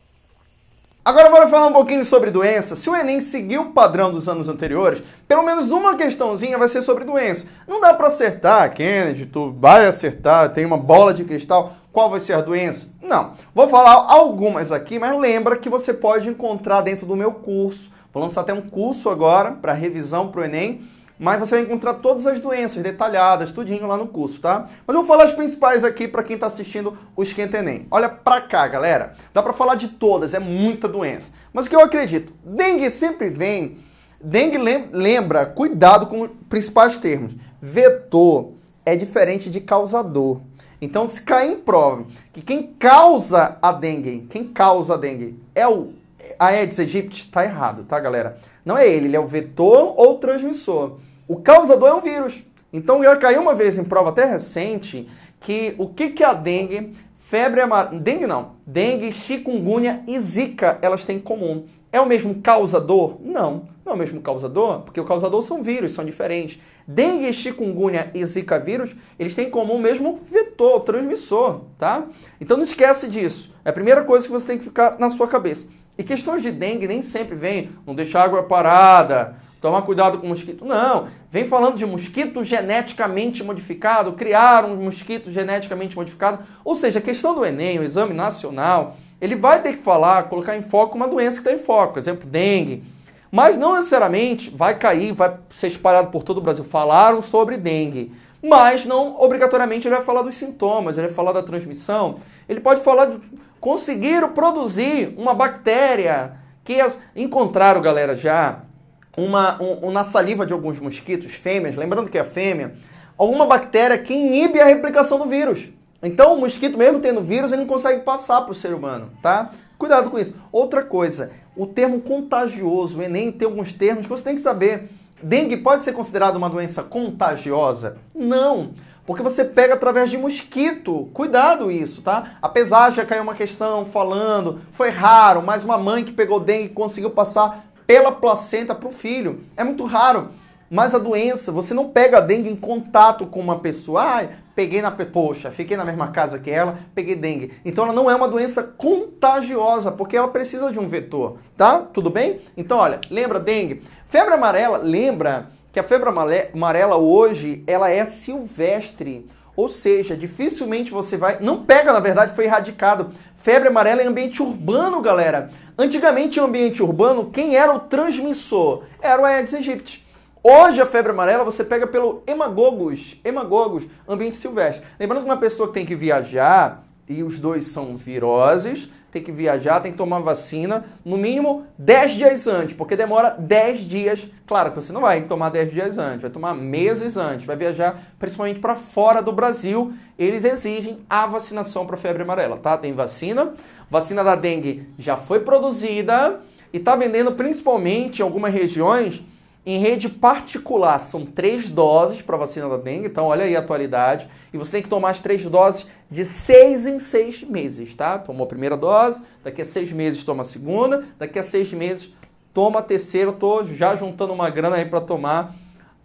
Agora bora falar um pouquinho sobre doença. Se o Enem seguir o padrão dos anos anteriores, pelo menos uma questãozinha vai ser sobre doença. Não dá para acertar, Kennedy, tu vai acertar, tem uma bola de cristal, qual vai ser a doença? Não. Vou falar algumas aqui, mas lembra que você pode encontrar dentro do meu curso Vou lançar até um curso agora para revisão para o Enem, mas você vai encontrar todas as doenças detalhadas, tudinho lá no curso, tá? Mas eu vou falar as principais aqui para quem está assistindo o Esquenta Enem. Olha para cá, galera. Dá para falar de todas, é muita doença. Mas o que eu acredito? Dengue sempre vem... Dengue lembra, cuidado com os principais termos. Vetor é diferente de causador. Então, se cair em prova que quem causa a dengue, quem causa a dengue é o a Aedes aegypti está errado, tá, galera? Não é ele, ele é o vetor ou transmissor. O causador é o vírus. Então já caiu uma vez em prova até recente que o que, que a dengue, febre amarela, dengue não, dengue, chikungunya e zika, elas têm em comum. É o mesmo causador? Não, não é o mesmo causador, porque o causador são vírus, são diferentes. Dengue, chikungunya e zika vírus, eles têm em comum o mesmo vetor, transmissor, tá? Então não esquece disso. É a primeira coisa que você tem que ficar na sua cabeça. E questões de dengue nem sempre vem, não deixar água parada, tomar cuidado com mosquito. Não, vem falando de mosquito geneticamente modificado, criar um mosquito geneticamente modificado. Ou seja, a questão do Enem, o exame nacional, ele vai ter que falar, colocar em foco uma doença que está em foco, exemplo, dengue. Mas não necessariamente vai cair, vai ser espalhado por todo o Brasil. Falaram sobre dengue mas não obrigatoriamente ele vai falar dos sintomas, ele vai falar da transmissão, ele pode falar de conseguir produzir uma bactéria que as, encontraram, galera, já uma, um, na saliva de alguns mosquitos, fêmeas, lembrando que é fêmea, alguma bactéria que inibe a replicação do vírus. Então o mosquito, mesmo tendo vírus, ele não consegue passar para o ser humano, tá? Cuidado com isso. Outra coisa, o termo contagioso, o Enem tem alguns termos que você tem que saber. Dengue pode ser considerado uma doença contagiosa? Não, porque você pega através de mosquito. Cuidado isso, tá? Apesar de já cair uma questão falando, foi raro, mas uma mãe que pegou dengue conseguiu passar pela placenta para o filho. É muito raro. Mas a doença, você não pega dengue em contato com uma pessoa. Ah, peguei na. Poxa, fiquei na mesma casa que ela, peguei dengue. Então ela não é uma doença contagiosa, porque ela precisa de um vetor, tá? Tudo bem? Então, olha, lembra dengue? Febre amarela, lembra que a febre amarela hoje, ela é silvestre. Ou seja, dificilmente você vai. Não pega, na verdade, foi erradicado. Febre amarela em ambiente urbano, galera. Antigamente, em ambiente urbano, quem era o transmissor? Era o Aedes aegypti. Hoje a febre amarela você pega pelo hemagogos, hemagogos, ambiente silvestre. Lembrando que uma pessoa que tem que viajar, e os dois são viroses, tem que viajar, tem que tomar vacina no mínimo 10 dias antes, porque demora 10 dias. Claro que você não vai tomar 10 dias antes, vai tomar meses antes, vai viajar principalmente para fora do Brasil. Eles exigem a vacinação para febre amarela, tá? Tem vacina, vacina da dengue já foi produzida e está vendendo principalmente em algumas regiões em rede particular. São três doses para vacina da dengue, então olha aí a atualidade. E você tem que tomar as três doses de seis em seis meses, tá? Tomou a primeira dose, daqui a seis meses toma a segunda, daqui a seis meses toma a terceira. Estou já juntando uma grana aí para tomar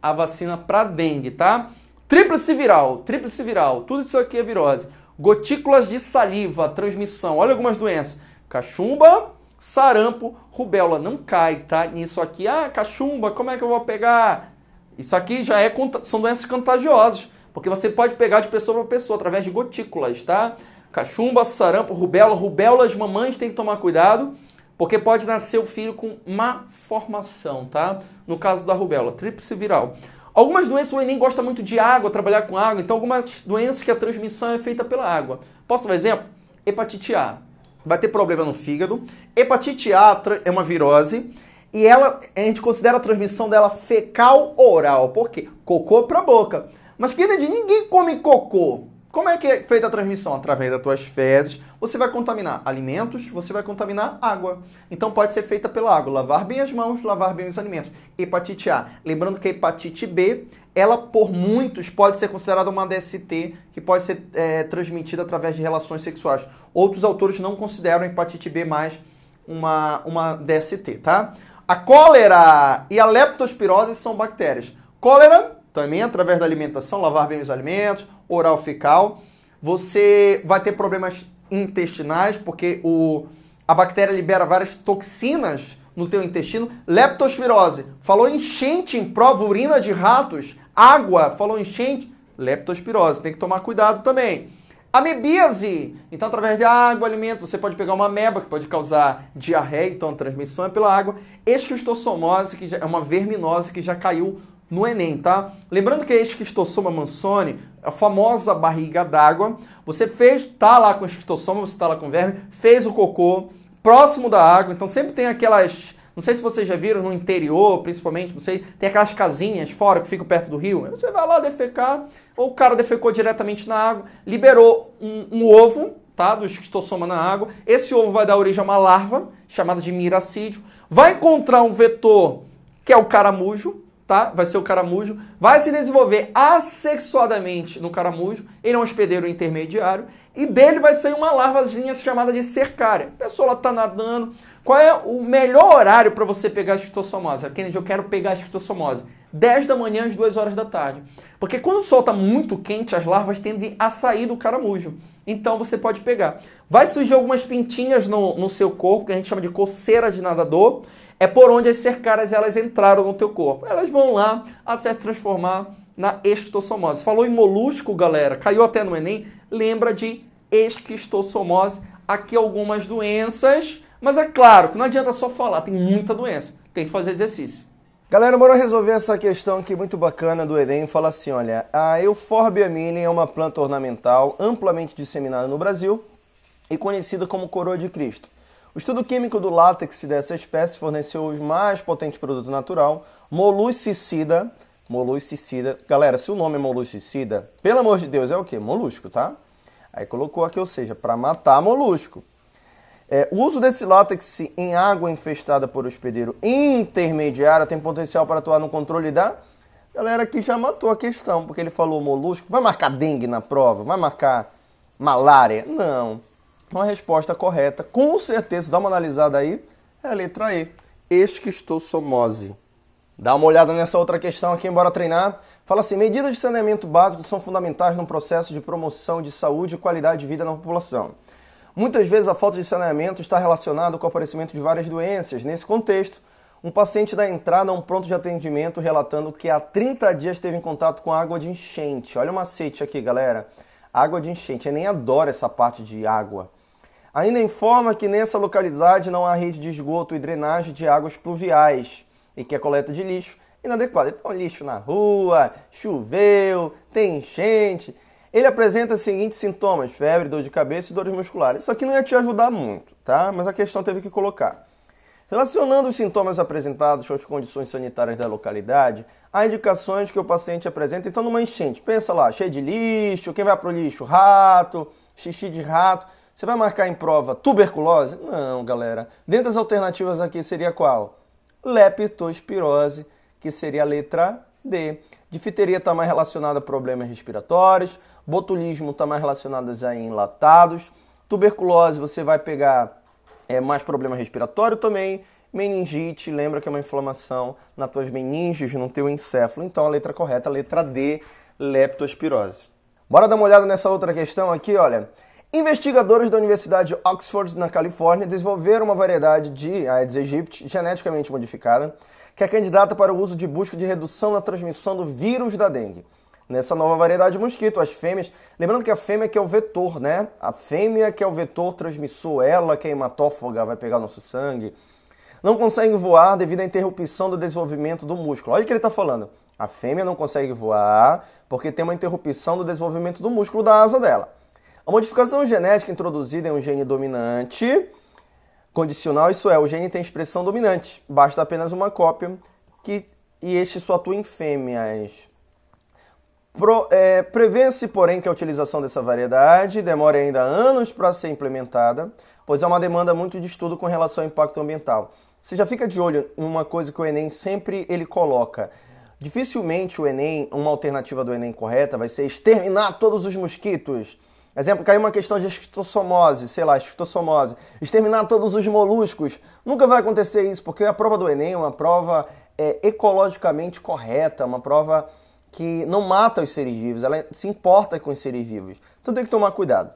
a vacina para dengue, tá? Tríplice viral, tríplice viral, tudo isso aqui é virose. Gotículas de saliva, transmissão, olha algumas doenças. Cachumba, sarampo, rubéola. Não cai, tá? Nisso aqui, ah, cachumba, como é que eu vou pegar? Isso aqui já é, são doenças contagiosas, porque você pode pegar de pessoa para pessoa através de gotículas, tá? Cachumba, sarampo, rubéola. Rubéola, as mamães têm que tomar cuidado, porque pode nascer o filho com má formação, tá? No caso da rubéola, tríplice viral. Algumas doenças o Enem gosta muito de água, trabalhar com água, então algumas doenças que a transmissão é feita pela água. Posso dar um exemplo? Hepatite A vai ter problema no fígado. Hepatite A é uma virose e ela a gente considera a transmissão dela fecal oral. Por quê? Cocô para boca. Mas Kennedy, ninguém come cocô. Como é que é feita a transmissão? Através das tuas fezes. Você vai contaminar alimentos, você vai contaminar água. Então pode ser feita pela água. Lavar bem as mãos, lavar bem os alimentos. Hepatite A. Lembrando que a hepatite B, ela por muitos pode ser considerada uma DST, que pode ser é, transmitida através de relações sexuais. Outros autores não consideram a hepatite B mais uma, uma DST, tá? A cólera e a leptospirose são bactérias. Cólera também através da alimentação, lavar bem os alimentos, oral fecal. Você vai ter problemas intestinais, porque o, a bactéria libera várias toxinas no teu intestino. Leptospirose, falou enchente em prova, urina de ratos. Água, falou enchente, leptospirose, tem que tomar cuidado também. Amebíase, então através de água, alimento, você pode pegar uma ameba que pode causar diarreia, então a transmissão é pela água. Esquistossomose, que é uma verminose que já caiu no Enem, tá? Lembrando que a esquistossoma mansoni, a famosa barriga d'água, você fez, tá lá com esquistossoma, você tá lá com verme, fez o cocô próximo da água, então sempre tem aquelas, não sei se vocês já viram no interior, principalmente, não sei, tem aquelas casinhas fora que ficam perto do rio, você vai lá defecar, ou o cara defecou diretamente na água, liberou um, um ovo, tá, do esquistossoma na água, esse ovo vai dar origem a uma larva, chamada de miracídio, vai encontrar um vetor, que é o caramujo, tá? Vai ser o caramujo, vai se desenvolver assexuadamente no caramujo, ele é um hospedeiro intermediário, e dele vai sair uma larvazinha chamada de cercária. A pessoa está nadando. Qual é o melhor horário para você pegar a esquistossomose? Kennedy, eu quero pegar a esquistossomose. 10 da manhã às 2 horas da tarde. Porque quando o sol está muito quente, as larvas tendem a sair do caramujo. Então você pode pegar. Vai surgir algumas pintinhas no, no seu corpo, que a gente chama de coceira de nadador é por onde as cercaras elas entraram no teu corpo. Elas vão lá até se transformar na esquistossomose. Falou em molusco, galera, caiu até no Enem, lembra de esquistossomose. Aqui algumas doenças, mas é claro que não adianta só falar, tem muita doença, tem que fazer exercício. Galera, bora resolver essa questão aqui muito bacana do Enem. Fala assim, olha, a Euphorbia mini é uma planta ornamental amplamente disseminada no Brasil e conhecida como coroa de Cristo. O estudo químico do látex dessa espécie forneceu o mais potente produto natural, moluscicida. Moluscicida. Galera, se o nome é moluscicida, pelo amor de Deus, é o quê? Molusco, tá? Aí colocou aqui, ou seja, para matar molusco. É, o uso desse látex em água infestada por hospedeiro intermediário tem potencial para atuar no controle da... Galera aqui já matou a questão, porque ele falou molusco. Vai marcar dengue na prova? Vai marcar malária? Não. Então a resposta correta, com certeza, dá uma analisada aí, é a letra E, esquistossomose. Dá uma olhada nessa outra questão aqui, embora treinar. Fala assim, medidas de saneamento básico são fundamentais no processo de promoção de saúde e qualidade de vida na população. Muitas vezes a falta de saneamento está relacionada com o aparecimento de várias doenças. Nesse contexto, Um paciente da entrada a um pronto de atendimento relatando que há 30 dias teve em contato com água de enchente. Olha o macete aqui, galera. Água de enchente. Eu nem adoro essa parte de água. Ainda informa que nessa localidade não há rede de esgoto e drenagem de águas pluviais e que a coleta de lixo é inadequada. Então, lixo na rua, choveu, tem enchente. Ele apresenta os seguintes sintomas: febre, dor de cabeça e dores musculares. Isso aqui não ia te ajudar muito, tá? Mas a questão teve que colocar. Relacionando os sintomas apresentados com as condições sanitárias da localidade, há indicações que o paciente apresenta, então, numa enchente. Pensa lá, cheio de lixo, quem vai para o lixo? Rato, xixi de rato. Você vai marcar em prova tuberculose? Não, galera. Dentre das alternativas aqui seria qual? Leptospirose, que seria a letra D. Difteria está mais relacionada a problemas respiratórios, botulismo está mais relacionado a enlatados, tuberculose você vai pegar é, mais problema respiratório também. Meningite, lembra que é uma inflamação nas tuas meninges, no teu encéfalo. Então a letra correta, a letra D, leptospirose. Bora dar uma olhada nessa outra questão aqui, olha. Investigadores da Universidade de Oxford, na Califórnia, desenvolveram uma variedade de Aedes aegypti geneticamente modificada que é candidata para o uso de busca de redução na transmissão do vírus da dengue nessa nova variedade de mosquito. As fêmeas, lembrando que a fêmea que é o vetor, né? A fêmea que é o vetor transmissor, ela que é hematófaga, vai pegar nosso sangue. Não conseguem voar devido à interrupção do desenvolvimento do músculo. Olha o que ele está falando. A fêmea não consegue voar porque tem uma interrupção do desenvolvimento do músculo da asa dela. A modificação genética introduzida em um gene dominante condicional, isso é, o gene tem expressão dominante. Basta apenas uma cópia que, e este só atua em fêmeas. É, Prevê-se, porém, que a utilização dessa variedade demore ainda anos para ser implementada, pois há uma demanda muito de estudo com relação ao impacto ambiental. Você já fica de olho em uma coisa que o Enem sempre ele coloca. Dificilmente o Enem, uma alternativa do Enem correta, vai ser exterminar todos os mosquitos. Exemplo, caiu uma questão de esquistossomose, sei lá, esquistossomose. Exterminar todos os moluscos. Nunca vai acontecer isso, porque a prova do Enem é uma prova é, ecologicamente correta, uma prova que não mata os seres vivos, ela se importa com os seres vivos. Então tem que tomar cuidado.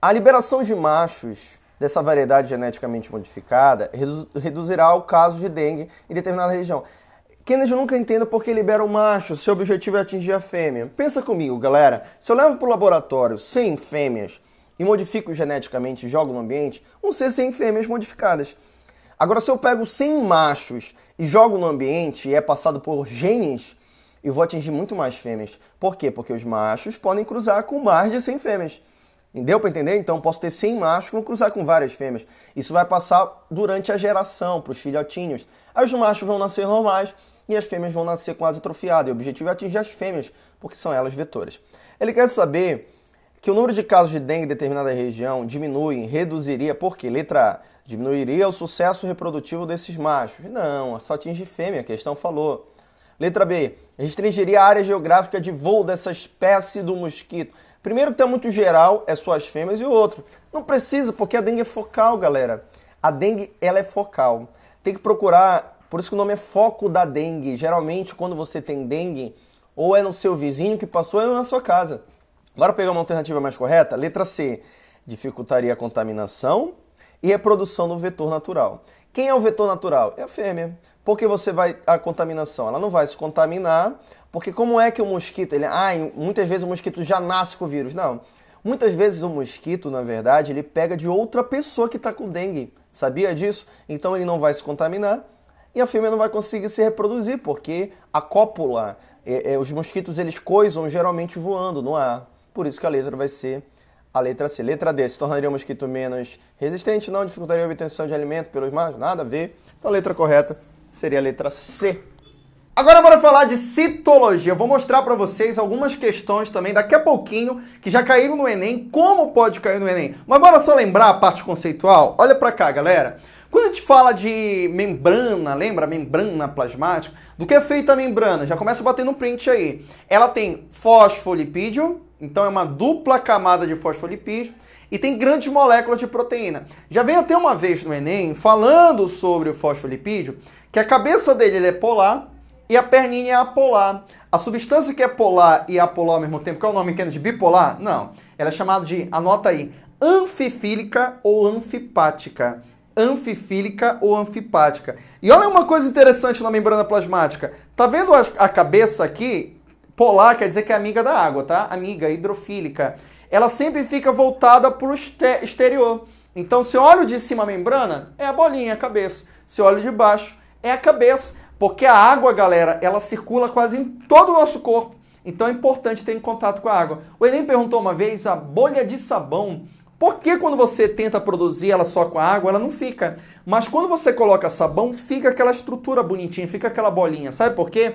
A liberação de machos dessa variedade geneticamente modificada reduzirá o caso de dengue em determinada região. Kennedy nunca entenda por que libera o macho, se o objetivo é atingir a fêmea. Pensa comigo, galera. Se eu levo para o laboratório 100 fêmeas e modifico geneticamente e jogo no ambiente, vão ser 100 fêmeas modificadas. Agora, se eu pego 100 machos e jogo no ambiente e é passado por genes eu vou atingir muito mais fêmeas. Por quê? Porque os machos podem cruzar com mais de 100 fêmeas. Deu para entender? Então posso ter 100 machos que vão cruzar com várias fêmeas. Isso vai passar durante a geração, para os filhotinhos. Aí os machos vão nascer normais e as fêmeas vão nascer quase atrofiadas. E o objetivo é atingir as fêmeas, porque são elas vetoras. Ele quer saber que o número de casos de dengue em determinada região diminui, reduziria, por quê? Letra A, diminuiria o sucesso reprodutivo desses machos. Não, só atinge fêmea, a questão falou. Letra B. Restringiria a área geográfica de voo dessa espécie do mosquito. Primeiro que está muito geral, é só as fêmeas, e o outro. Não precisa, porque a dengue é focal, galera. A dengue, ela é focal. Tem que procurar, por isso que o nome é foco da dengue. Geralmente, quando você tem dengue, ou é no seu vizinho que passou, ou é na sua casa. Bora pegar uma alternativa mais correta? Letra C. Dificultaria a contaminação e a produção do vetor natural. Quem é o vetor natural? É a fêmea. Por que você vai a contaminação? Ela não vai se contaminar, porque como é que o mosquito, ele, ah, muitas vezes o mosquito já nasce com o vírus. Não. Muitas vezes o mosquito, na verdade, ele pega de outra pessoa que está com dengue. Sabia disso? Então ele não vai se contaminar e a fêmea não vai conseguir se reproduzir, porque a cópula, é, é, os mosquitos eles coisam geralmente voando no ar. Por isso que a letra vai ser a letra C. Letra D, se tornaria o mosquito menos resistente? Não, dificultaria a obtenção de alimento pelos machos? Nada a ver. Então a letra correta seria a letra C. Agora bora falar de citologia. Eu vou mostrar para vocês algumas questões também daqui a pouquinho que já caíram no Enem, como pode cair no Enem. Mas bora só lembrar a parte conceitual? Olha para cá, galera. Quando a gente fala de membrana, lembra? Membrana plasmática. Do que é feita a membrana? Já começa batendo um print aí. Ela tem fosfolipídio, então é uma dupla camada de fosfolipídio e tem grandes moléculas de proteína. Já veio até uma vez no Enem falando sobre o fosfolipídio que a cabeça dele é polar e a perninha é apolar. A substância que é polar e apolar ao mesmo tempo, qual é o nome que é de bipolar? Não. Ela é chamada de, anota aí, anfifílica ou anfipática. Anfifílica ou anfipática. E olha uma coisa interessante na membrana plasmática. Tá vendo a, cabeça aqui? Polar quer dizer que é amiga da água, tá? Amiga hidrofílica. Ela sempre fica voltada para o exterior. Então, se eu olho de cima a membrana, é a bolinha, a cabeça. Se eu olho de baixo, é a cabeça. Porque a água, galera, ela circula quase em todo o nosso corpo. Então é importante ter em contato com a água. O Enem perguntou uma vez a bolha de sabão. Por que quando você tenta produzir ela só com a água, ela não fica? Mas quando você coloca sabão, fica aquela estrutura bonitinha, fica aquela bolinha. Sabe por quê?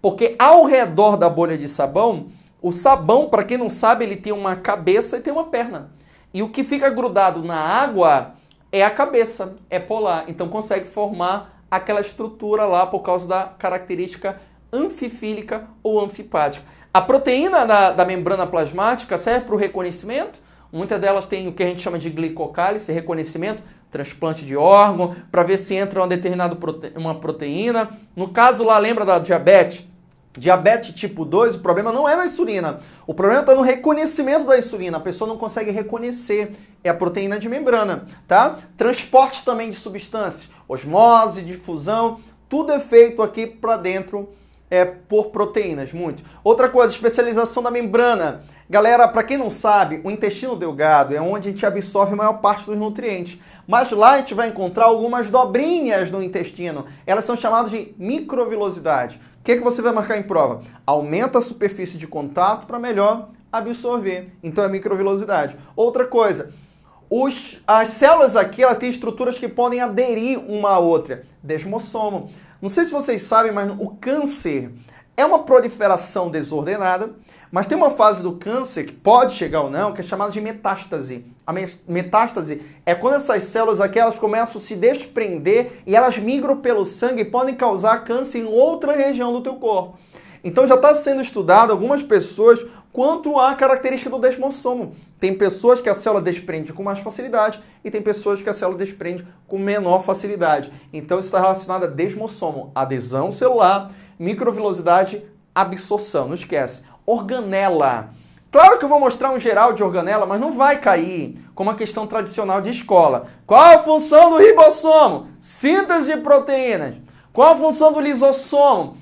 Porque ao redor da bolha de sabão, o sabão, para quem não sabe, ele tem uma cabeça e tem uma perna. E o que fica grudado na água é a cabeça, é polar. Então consegue formar aquela estrutura lá por causa da característica anfifílica ou anfipática. A proteína da, da membrana plasmática serve para o reconhecimento. Muitas delas têm o que a gente chama de glicocálise, reconhecimento, transplante de órgão, para ver se entra uma determinada prote uma proteína. No caso lá, lembra da diabetes? Diabetes tipo 2, o problema não é na insulina. O problema está no reconhecimento da insulina. A pessoa não consegue reconhecer. É a proteína de membrana, tá? Transporte também de substâncias, osmose, difusão, tudo é feito aqui para dentro é, por proteínas, muito. Outra coisa, especialização da membrana. Galera, para quem não sabe, o intestino delgado é onde a gente absorve a maior parte dos nutrientes. Mas lá a gente vai encontrar algumas dobrinhas no intestino. Elas são chamadas de microvilosidade. O que, é que você vai marcar em prova? Aumenta a superfície de contato para melhor absorver. Então é microvilosidade. Outra coisa, os, as células aqui elas têm estruturas que podem aderir uma à outra. Desmossomo. Não sei se vocês sabem, mas o câncer é uma proliferação desordenada, mas tem uma fase do câncer que pode chegar ou não, que é chamada de metástase. A metástase é quando essas células aqui elas começam a se desprender e elas migram pelo sangue e podem causar câncer em outra região do teu corpo. Então já está sendo estudado algumas pessoas quanto à característica do desmossomo. Tem pessoas que a célula desprende com mais facilidade e tem pessoas que a célula desprende com menor facilidade. Então isso está relacionado a desmossomo, adesão celular, microvilosidade, absorção. Não esquece. Organela. Claro que eu vou mostrar um geral de organela, mas não vai cair como a questão tradicional de escola. Qual a função do ribossomo? Síntese de proteínas. Qual a função do lisossomo?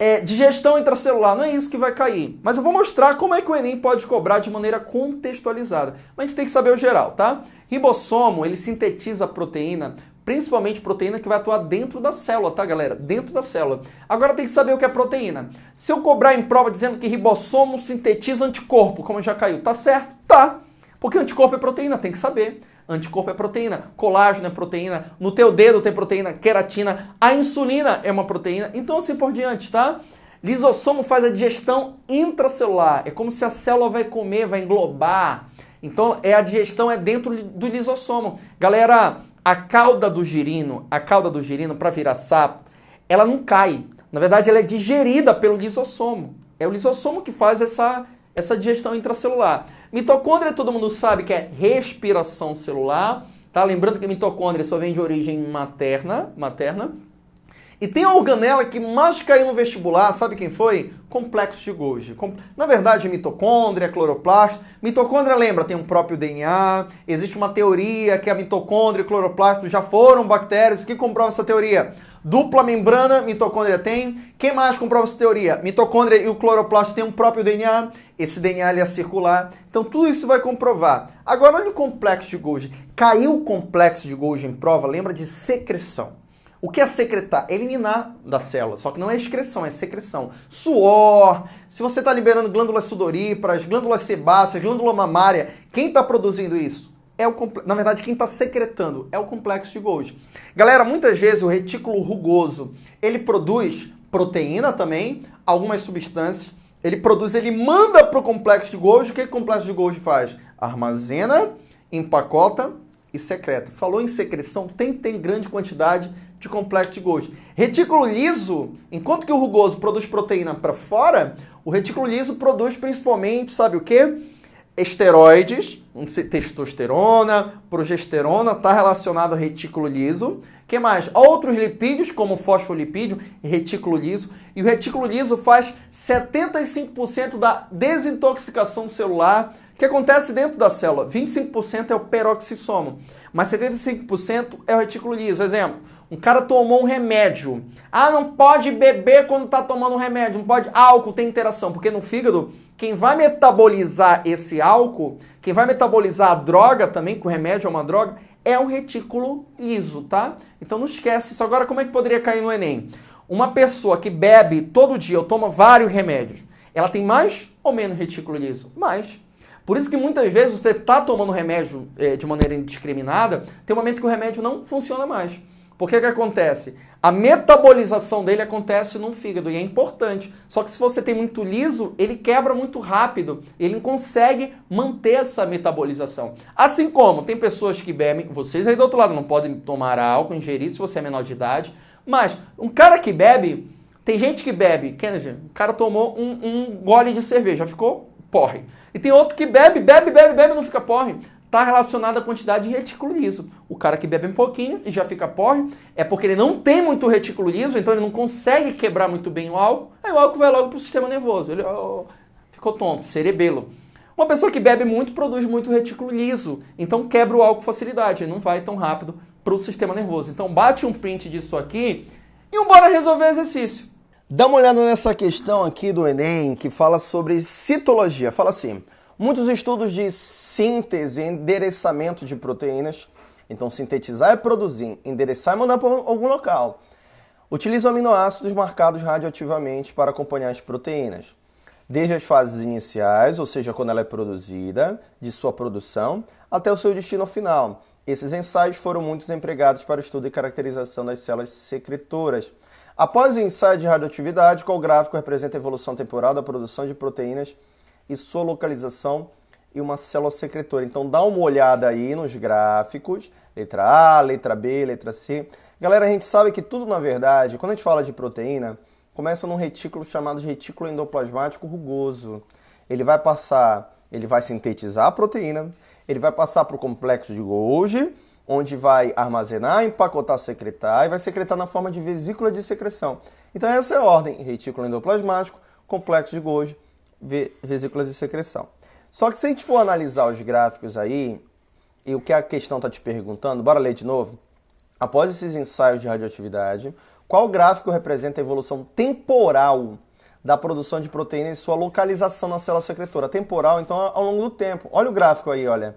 é, digestão intracelular, não é isso que vai cair. Mas eu vou mostrar como é que o Enem pode cobrar de maneira contextualizada. Mas a gente tem que saber o geral, tá? Ribossomo, ele sintetiza proteína, principalmente proteína que vai atuar dentro da célula, tá, galera? Dentro da célula. Agora tem que saber o que é proteína. Se eu cobrar em prova dizendo que ribossomo sintetiza anticorpo, como já caiu, tá certo? Tá. Porque anticorpo é proteína, tem que saber. Anticorpo é proteína, colágeno é proteína, no teu dedo tem proteína, queratina, a insulina é uma proteína, então assim por diante, tá? Lisossomo faz a digestão intracelular, é como se a célula vai comer, vai englobar. Então é a digestão é dentro do lisossomo. Galera, a cauda do girino, a cauda do girino para virar sapo, ela não cai. Na verdade, ela é digerida pelo lisossomo. É o lisossomo que faz essa essa digestão intracelular. Mitocôndria todo mundo sabe que é respiração celular, tá? Lembrando que mitocôndria só vem de origem materna, materna. E tem a organela que mais caiu no vestibular, sabe quem foi? Complexo de Golgi. Na verdade, mitocôndria, cloroplasto. Mitocôndria, lembra, tem um próprio DNA. Existe uma teoria que a mitocôndria e cloroplasto já foram bactérias. O que comprova essa teoria? Dupla membrana, mitocôndria tem. Quem mais comprova essa teoria? Mitocôndria e o cloroplasto têm um próprio DNA. Esse DNA é circular. Então tudo isso vai comprovar. Agora olha o complexo de Golgi. Caiu o complexo de Golgi em prova, lembra de secreção. O que é secretar? Eliminar da célula. Só que não é excreção, é secreção. Suor, se você está liberando glândulas sudoríparas, glândulas sebáceas, glândula mamária, quem está produzindo isso? é o na verdade quem está secretando é o complexo de Golgi. Galera, muitas vezes o retículo rugoso ele produz proteína também, algumas substâncias. Ele produz, ele manda para o complexo de Golgi. O que o complexo de Golgi faz? Armazena, empacota e secreta. Falou em secreção, tem que ter grande quantidade de complexo de Golgi. Retículo liso, enquanto que o rugoso produz proteína para fora, o retículo liso produz principalmente, sabe o quê? esteroides, testosterona, progesterona, está relacionado ao retículo liso. que mais? Outros lipídios, como fosfolipídio e retículo liso. E o retículo liso faz 75% da desintoxicação celular que acontece dentro da célula. 25% é o peroxisomo, mas 75% é o retículo liso. Exemplo, um cara tomou um remédio. Ah, não pode beber quando está tomando um remédio, não pode. Álcool tem interação, porque no fígado, quem vai metabolizar esse álcool, quem vai metabolizar a droga também, que o remédio é uma droga, é o retículo liso, tá? Então não esquece isso. Agora, como é que poderia cair no Enem? Uma pessoa que bebe todo dia ou toma vários remédios, ela tem mais ou menos retículo liso? Mais. Por isso que muitas vezes você está tomando remédio é, de maneira indiscriminada, tem um momento que o remédio não funciona mais. Por que que acontece? A metabolização dele acontece no fígado e é importante. Só que se você tem muito liso, ele quebra muito rápido. Ele não consegue manter essa metabolização. Assim como tem pessoas que bebem, vocês aí do outro lado não podem tomar álcool, ingerir se você é menor de idade. Mas um cara que bebe, tem gente que bebe, Kennedy, o cara tomou um, um gole de cerveja, ficou porre. E tem outro que bebe, bebe, bebe, bebe, não fica porre. Está relacionado à quantidade de retículo liso. O cara que bebe um pouquinho e já fica porre é porque ele não tem muito retículo liso, então ele não consegue quebrar muito bem o álcool, aí o álcool vai logo para o sistema nervoso. Ele oh, ficou tonto, cerebelo. Uma pessoa que bebe muito produz muito retículo liso, então quebra o álcool com facilidade, ele não vai tão rápido para o sistema nervoso. Então bate um print disso aqui e bora resolver exercício. Dá uma olhada nessa questão aqui do Enem que fala sobre citologia. Fala assim: muitos estudos de síntese e endereçamento de proteínas, então sintetizar é produzir, endereçar é mandar para algum local, utilizam aminoácidos marcados radioativamente para acompanhar as proteínas. Desde as fases iniciais, ou seja, quando ela é produzida, de sua produção, até o seu destino final. Esses ensaios foram muitos empregados para o estudo e caracterização das células secretoras Após o ensaio de radioatividade, qual gráfico representa a evolução temporal da produção de proteínas e sua localização em uma célula secretora. Então dá uma olhada aí nos gráficos, letra A, letra B, letra C. Galera, a gente sabe que tudo na verdade, quando a gente fala de proteína, começa num retículo chamado retículo endoplasmático rugoso. Ele vai passar, ele vai sintetizar a proteína, ele vai passar para o complexo de Golgi, onde vai armazenar, empacotar, secretar e vai secretar na forma de vesícula de secreção. Então essa é a ordem, retículo endoplasmático, complexo de Golgi, vesículas de secreção. Só que se a gente for analisar os gráficos aí, e o que a questão está te perguntando, bora ler de novo? Após esses ensaios de radioatividade, qual gráfico representa a evolução temporal da produção de proteína e sua localização na célula secretora? Temporal, então, ao longo do tempo. Olha o gráfico aí, olha.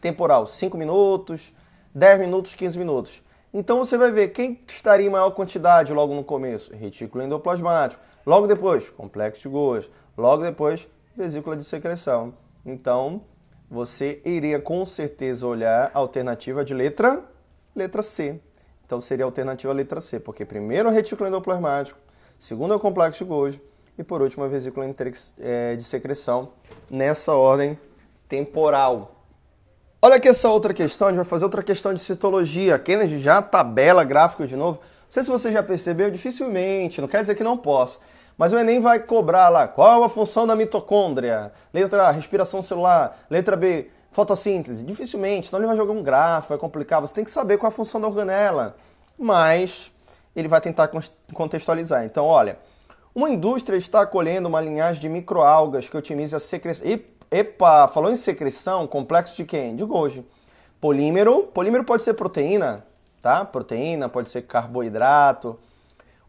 Temporal, 5 minutos, 10 minutos, 15 minutos. Então você vai ver quem estaria em maior quantidade logo no começo? Retículo endoplasmático. Logo depois, complexo de Golgi. Logo depois, vesícula de secreção. Então, você iria com certeza olhar a alternativa de letra, letra C. Então seria a alternativa letra C, porque primeiro o retículo endoplasmático, segundo é o complexo de Golgi e por último a vesícula é, de secreção nessa ordem temporal. Olha aqui essa outra questão, a gente vai fazer outra questão de citologia. Kennedy já tabela gráfico de novo. Não sei se você já percebeu, dificilmente, não quer dizer que não possa. Mas o Enem vai cobrar lá qual a função da mitocôndria. Letra A, respiração celular. Letra B, fotossíntese. Dificilmente, então ele vai jogar um gráfico, vai complicar. Você tem que saber qual a função da organela. Mas ele vai tentar contextualizar. Então, olha, uma indústria está colhendo uma linhagem de microalgas que otimiza a secreção. Epa, falou em secreção, complexo de quem? De Golgi. Polímero, polímero pode ser proteína, tá? Proteína, pode ser carboidrato,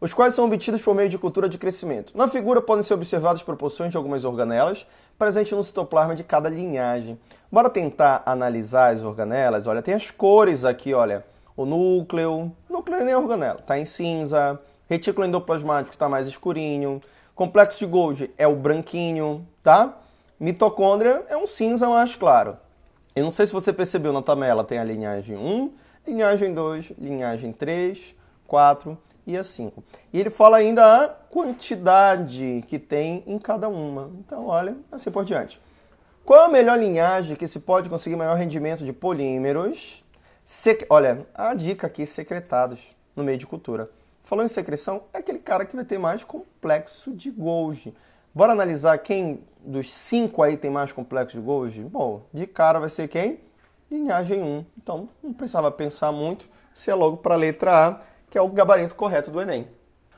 os quais são obtidos por meio de cultura de crescimento. Na figura podem ser observadas proporções de algumas organelas presentes no citoplasma de cada linhagem. Bora tentar analisar as organelas. Olha, tem as cores aqui, olha. O núcleo, núcleo nem é organela, tá em cinza. Retículo endoplasmático está mais escurinho. Complexo de Golgi é o branquinho, tá? Mitocôndria é um cinza mais claro. Eu não sei se você percebeu na tabela, tem a linhagem 1, linhagem 2, linhagem 3, 4 e a 5. E ele fala ainda a quantidade que tem em cada uma. Então, olha, assim por diante. Qual a melhor linhagem que se pode conseguir maior rendimento de polímeros? Sec... Olha, a dica aqui, secretados no meio de cultura. Falando em secreção, é aquele cara que vai ter mais complexo de Golgi. Bora analisar quem dos cinco aí tem mais complexo de Golgi? Bom, de cara vai ser quem? Linhagem 1. Então, não precisava pensar muito, se é logo para a letra A, que é o gabarito correto do Enem.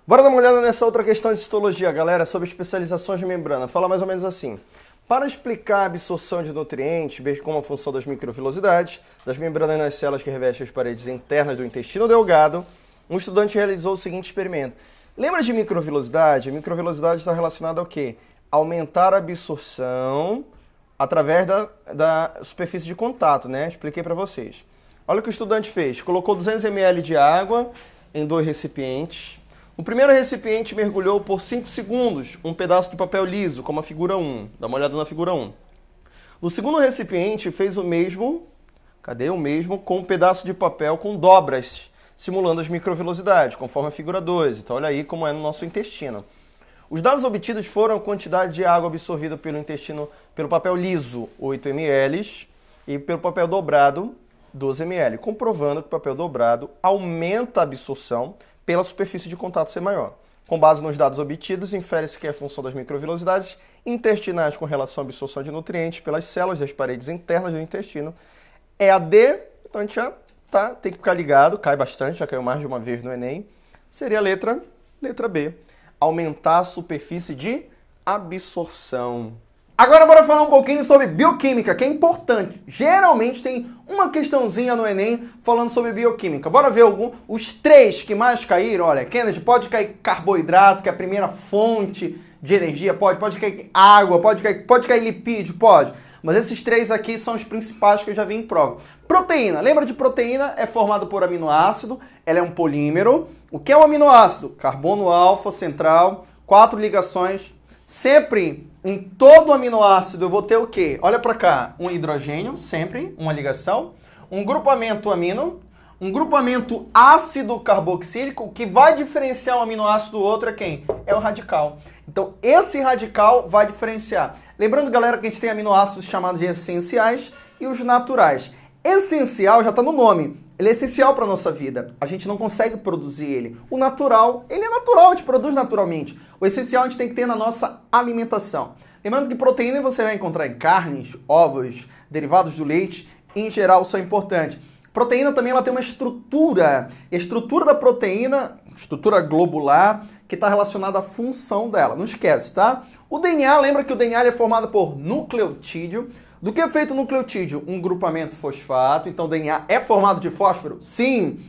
Bora dar uma olhada nessa outra questão de citologia, galera, sobre especializações de membrana. Fala mais ou menos assim. Para explicar a absorção de nutrientes, bem como a função das microvilosidades, das membranas nas células que revestem as paredes internas do intestino delgado, um estudante realizou o seguinte experimento. Lembra de microvilosidade? A microvilosidade está relacionada ao quê? Aumentar a absorção através da, da superfície de contato, né? Expliquei para vocês. Olha o que o estudante fez. Colocou 200 ml de água em dois recipientes. O primeiro recipiente mergulhou por 5 segundos um pedaço de papel liso, como a figura 1. Dá uma olhada na figura 1. No segundo recipiente fez o mesmo, cadê o mesmo, com um pedaço de papel com dobras simulando as microvelocidades, conforme a figura 2. Então, olha aí como é no nosso intestino. Os dados obtidos foram a quantidade de água absorvida pelo intestino pelo papel liso, 8 ml, e pelo papel dobrado, 12 ml, comprovando que o papel dobrado aumenta a absorção pela superfície de contato ser maior. Com base nos dados obtidos, infere-se que a função das microvelocidades intestinais com relação à absorção de nutrientes pelas células das paredes internas do intestino é a D, então a gente já tá? Tem que ficar ligado, cai bastante, já caiu mais de uma vez no Enem. Seria a letra, letra B. Aumentar a superfície de absorção. Agora bora falar um pouquinho sobre bioquímica, que é importante. Geralmente tem uma questãozinha no Enem falando sobre bioquímica. Bora ver algum, os três que mais caíram. Olha, Kennedy, pode cair carboidrato, que é a primeira fonte de energia, pode. Pode cair água, pode cair, pode cair lipídio, pode. Mas esses três aqui são os principais que eu já vi em prova. Proteína. Lembra de proteína? É formado por aminoácido. Ela é um polímero. O que é um aminoácido? Carbono alfa central, quatro ligações. Sempre em todo aminoácido eu vou ter o quê? Olha para cá, um hidrogênio, sempre uma ligação, um grupamento amino, um grupamento ácido carboxílico que vai diferenciar um aminoácido do outro é quem? É o radical. Então, esse radical vai diferenciar. Lembrando, galera, que a gente tem aminoácidos chamados de essenciais e os naturais. Essencial já está no nome. Ele é essencial para a nossa vida. A gente não consegue produzir ele. O natural, ele é natural, a gente produz naturalmente. O essencial a gente tem que ter na nossa alimentação. Lembrando que proteína você vai encontrar em carnes, ovos, derivados do leite, em geral são importantes. Proteína também ela tem uma estrutura. A estrutura da proteína, estrutura globular, que está relacionada à função dela. Não esquece, tá? O DNA, lembra que o DNA é formado por nucleotídeo. Do que é feito o nucleotídeo? Um grupamento fosfato. Então o DNA é formado de fósforo? Sim.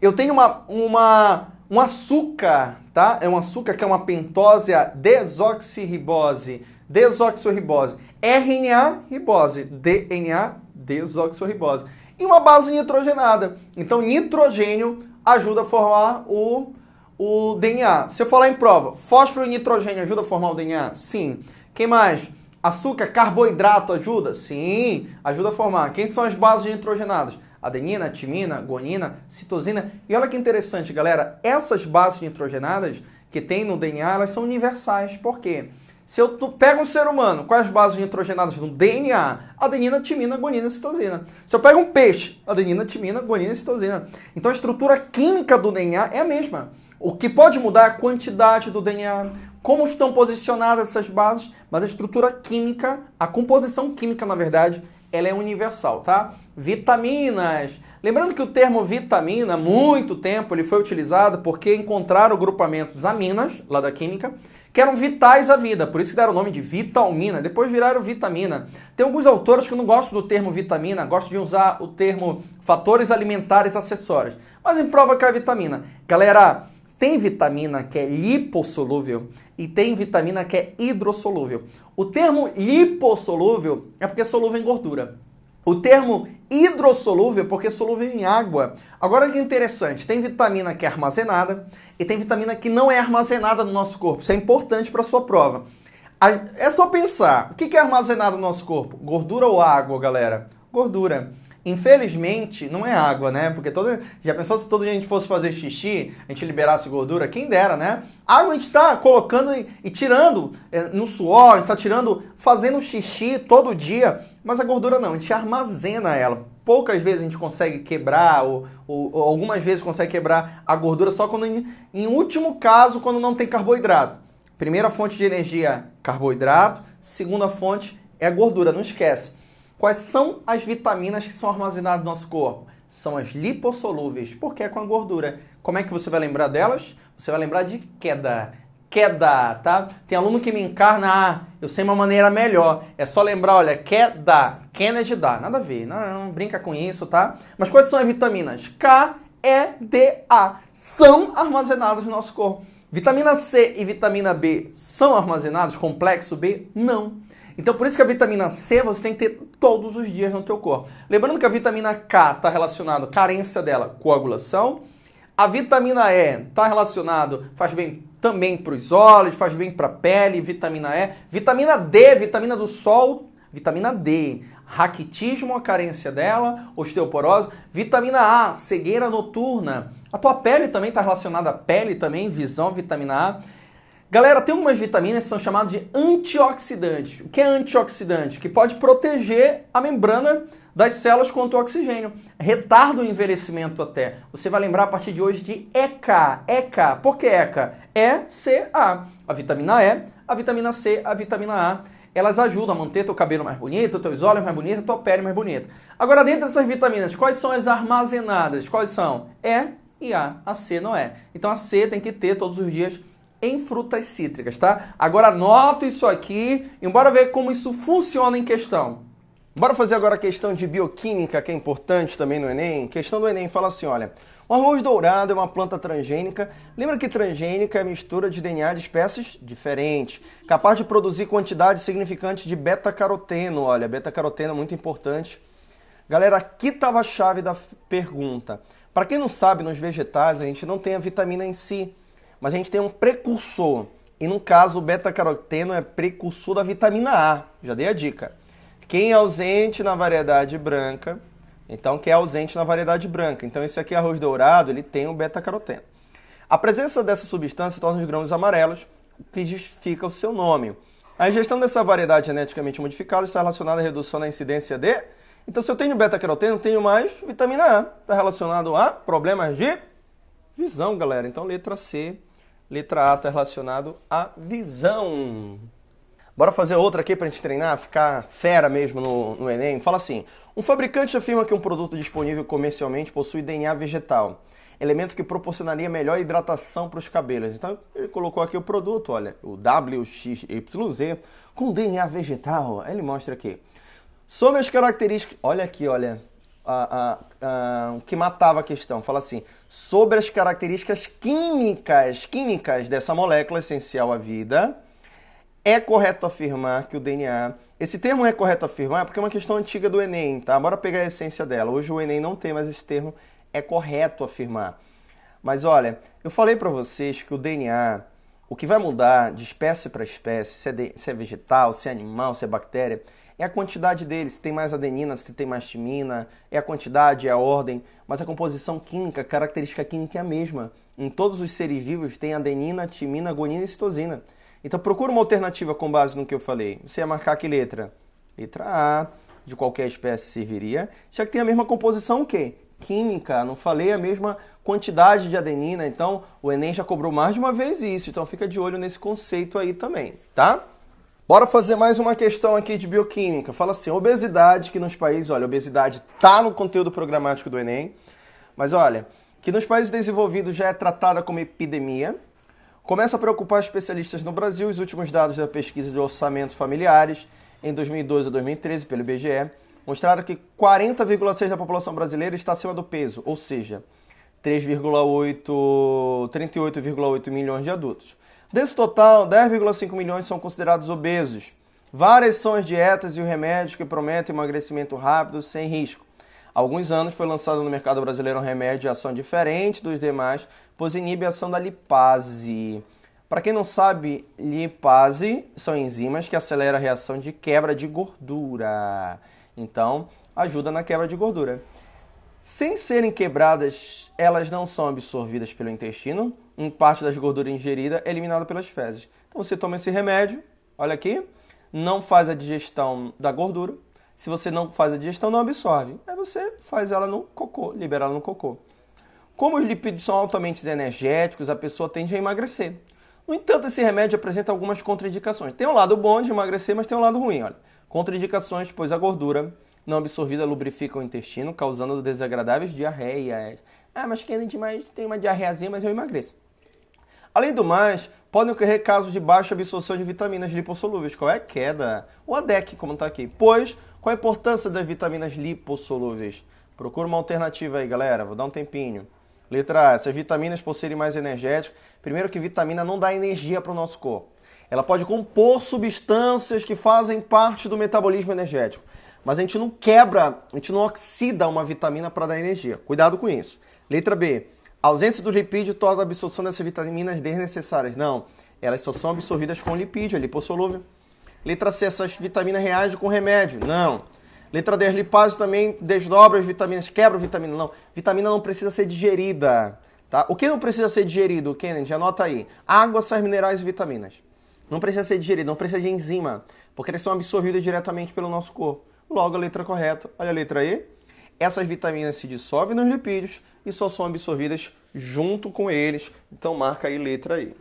Eu tenho uma, uma, um açúcar, tá? É um açúcar que é uma pentose desoxirribose. Desoxirribose. RNA ribose. DNA desoxirribose. E uma base nitrogenada. Então nitrogênio ajuda a formar o o DNA. Se eu falar em prova, fósforo e nitrogênio ajuda a formar o DNA? Sim. Quem mais? Açúcar, carboidrato ajuda? Sim, ajuda a formar. Quem são as bases nitrogenadas? Adenina, timina, guanina, citosina. E olha que interessante, galera, essas bases nitrogenadas que tem no DNA, elas são universais. Por quê? Se eu pego um ser humano, quais bases nitrogenadas no DNA? Adenina, timina, guanina, citosina. Se eu pego um peixe, adenina, timina, guanina, citosina. Então a estrutura química do DNA é a mesma. O que pode mudar é a quantidade do DNA, como estão posicionadas essas bases, mas a estrutura química, a composição química, na verdade, ela é universal, tá? Vitaminas. Lembrando que o termo vitamina, muito tempo, ele foi utilizado porque encontraram grupamentos aminas, lá da química, que eram vitais à vida, por isso que deram o nome de vitalmina, depois viraram vitamina. Tem alguns autores que não gostam do termo vitamina, gostam de usar o termo fatores alimentares acessórios, mas em prova cai vitamina. Galera, tem vitamina que é lipossolúvel e tem vitamina que é hidrossolúvel. O termo lipossolúvel é porque é solúvel em gordura. O termo hidrossolúvel é porque é solúvel em água. Agora que interessante, tem vitamina que é armazenada e tem vitamina que não é armazenada no nosso corpo. Isso é importante para sua prova. É só pensar, o que é armazenado no nosso corpo? Gordura ou água, galera? Gordura. Infelizmente, não é água, né? Porque todo, já pensou se todo gente fosse fazer xixi, a gente liberasse gordura? Quem dera, né? Água a gente está colocando e, e tirando é, no suor, está tirando, fazendo xixi todo dia, mas a gordura não, a gente armazena ela. Poucas vezes a gente consegue quebrar, ou, ou, ou algumas vezes consegue quebrar a gordura só quando, em, em último caso, quando não tem carboidrato. Primeira fonte de energia, carboidrato. Segunda fonte é a gordura, não esquece. Quais são as vitaminas que são armazenadas no nosso corpo? São as lipossolúveis, porque é com a gordura. Como é que você vai lembrar delas? Você vai lembrar de queda. Queda, tá? Tem aluno que me encarna, ah, eu sei uma maneira melhor. É só lembrar, olha, queda, Kennedy dá. Nada a ver, não, não brinca com isso, tá? Mas quais são as vitaminas? K, E, D, A. São armazenadas no nosso corpo. Vitamina C e vitamina B são armazenados? Complexo B? Não. Então por isso que a vitamina C você tem que ter todos os dias no teu corpo. Lembrando que a vitamina K está relacionada, carência dela, coagulação. A vitamina E está relacionado, faz bem também para os olhos, faz bem para a pele, vitamina E. Vitamina D, vitamina do sol, vitamina D raquitismo, a carência dela, osteoporose, vitamina A, cegueira noturna. A tua pele também está relacionada à pele também, visão, vitamina A. Galera, tem algumas vitaminas que são chamadas de antioxidantes. O que é antioxidante? Que pode proteger a membrana das células contra o oxigênio. Retarda o envelhecimento até. Você vai lembrar a partir de hoje de ECA. ECA. Por que ECA? E, C, A. A vitamina E, a vitamina C, a vitamina A elas ajudam a manter teu cabelo mais bonito, teus olhos mais bonitos, tua pele mais bonita. Agora, dentro dessas vitaminas, quais são as armazenadas? Quais são? E e A. A C não é. Então a C tem que ter todos os dias em frutas cítricas, tá? Agora anota isso aqui e bora ver como isso funciona em questão. Bora fazer agora a questão de bioquímica, que é importante também no Enem. Questão do Enem fala assim, olha... O arroz dourado é uma planta transgênica. Lembra que transgênica é a mistura de DNA de espécies diferentes, capaz de produzir quantidade significante de beta-caroteno. Olha, beta-caroteno é muito importante. Galera, aqui estava a chave da pergunta. Para quem não sabe, nos vegetais a gente não tem a vitamina em si, mas a gente tem um precursor. E no caso, o beta-caroteno é precursor da vitamina A. Já dei a dica. Quem é ausente na variedade branca então, que é ausente na variedade branca. Então, esse aqui, arroz dourado, ele tem o beta-caroteno. A presença dessa substância torna os grãos amarelos, o que justifica o seu nome. A ingestão dessa variedade geneticamente modificada está relacionada à redução da incidência de... Então, se eu tenho beta-caroteno, tenho mais vitamina A. Está relacionado a problemas de visão, galera. Então, letra C, letra A está relacionado à visão. Bora fazer outra aqui para a gente treinar, ficar fera mesmo no, no Enem? Fala assim, um fabricante afirma que um produto disponível comercialmente possui DNA vegetal, elemento que proporcionaria melhor hidratação para os cabelos. Então ele colocou aqui o produto, olha, o WXYZ com DNA vegetal. Ele mostra aqui. Sobre as características, olha aqui, olha, o que matava a questão. Fala assim, sobre as características químicas, químicas dessa molécula essencial à vida é correto afirmar que o DNA. Esse termo é correto afirmar porque é uma questão antiga do Enem, tá? Bora pegar a essência dela. Hoje o Enem não tem mais esse termo, é correto afirmar. Mas olha, eu falei para vocês que o DNA, o que vai mudar de espécie para espécie, se é, de, se é, vegetal, se é animal, se é bactéria, é a quantidade dele, se tem mais adenina, se tem mais timina, é a quantidade, é a ordem, mas a composição química, a característica química é a mesma. Em todos os seres vivos tem adenina, timina, guanina e citosina. Então procura uma alternativa com base no que eu falei. Você ia marcar que letra? Letra A, de qualquer espécie serviria, já que tem a mesma composição o quê? Química, não falei a mesma quantidade de adenina, então o Enem já cobrou mais de uma vez isso, então fica de olho nesse conceito aí também, tá? Bora fazer mais uma questão aqui de bioquímica. Fala assim, obesidade, que nos países, olha, obesidade tá no conteúdo programático do Enem, mas olha, que nos países desenvolvidos já é tratada como epidemia, Começa a preocupar especialistas no Brasil os últimos dados da pesquisa de orçamentos familiares em 2012 a 2013 pelo IBGE mostraram que 40,6% da população brasileira está acima do peso, ou seja, 38,8 milhões de adultos. Desse total, 10,5 milhões são considerados obesos. Várias são as dietas e os remédios que prometem emagrecimento rápido sem risco. Há alguns anos foi lançado no mercado brasileiro um remédio de ação diferente dos demais, pois inibe a ação da lipase. Para quem não sabe, lipase são enzimas que aceleram a reação de quebra de gordura. Então, ajuda na quebra de gordura. Sem serem quebradas, elas não são absorvidas pelo intestino. Em parte das gorduras ingeridas é eliminada pelas fezes. Então você toma esse remédio, olha aqui, não faz a digestão da gordura. Se você não faz a digestão, não absorve. Aí você faz ela no cocô, libera ela no cocô. Como os lipídios são altamente energéticos, a pessoa tende a emagrecer. No entanto, esse remédio apresenta algumas contraindicações. Tem um lado bom de emagrecer, mas tem um lado ruim. Olha. Contraindicações, pois a gordura não absorvida lubrifica o intestino, causando desagradáveis diarreias. Ah, mas quem demais tem uma diarreazinha, mas eu emagreço. Além do mais, podem ocorrer casos de baixa absorção de vitaminas lipossolúveis. Qual é a queda? O ADEC, como está aqui. Pois, qual a importância das vitaminas lipossolúveis? Procura uma alternativa aí, galera. Vou dar um tempinho. Letra A. Essas vitaminas, por serem mais energéticas, primeiro que vitamina não dá energia para o nosso corpo. Ela pode compor substâncias que fazem parte do metabolismo energético. Mas a gente não quebra, a gente não oxida uma vitamina para dar energia. Cuidado com isso. Letra B. A ausência do lipídio torna a absorção dessas vitaminas desnecessárias. Não, elas só são absorvidas com lipídio, é lipossolúvel. Letra C. Essas vitaminas reagem com remédio. Não. Letra D, as também desdobram as vitaminas, quebram vitamina. Não, vitamina não precisa ser digerida. Tá? O que não precisa ser digerido, Kennedy? Anota aí. Água, sais minerais e vitaminas. Não precisa ser digerido, não precisa de enzima, porque eles são absorvidos diretamente pelo nosso corpo. Logo, a letra correta, olha a letra E. Essas vitaminas se dissolvem nos lipídios e só são absorvidas junto com eles. Então, marca aí letra E.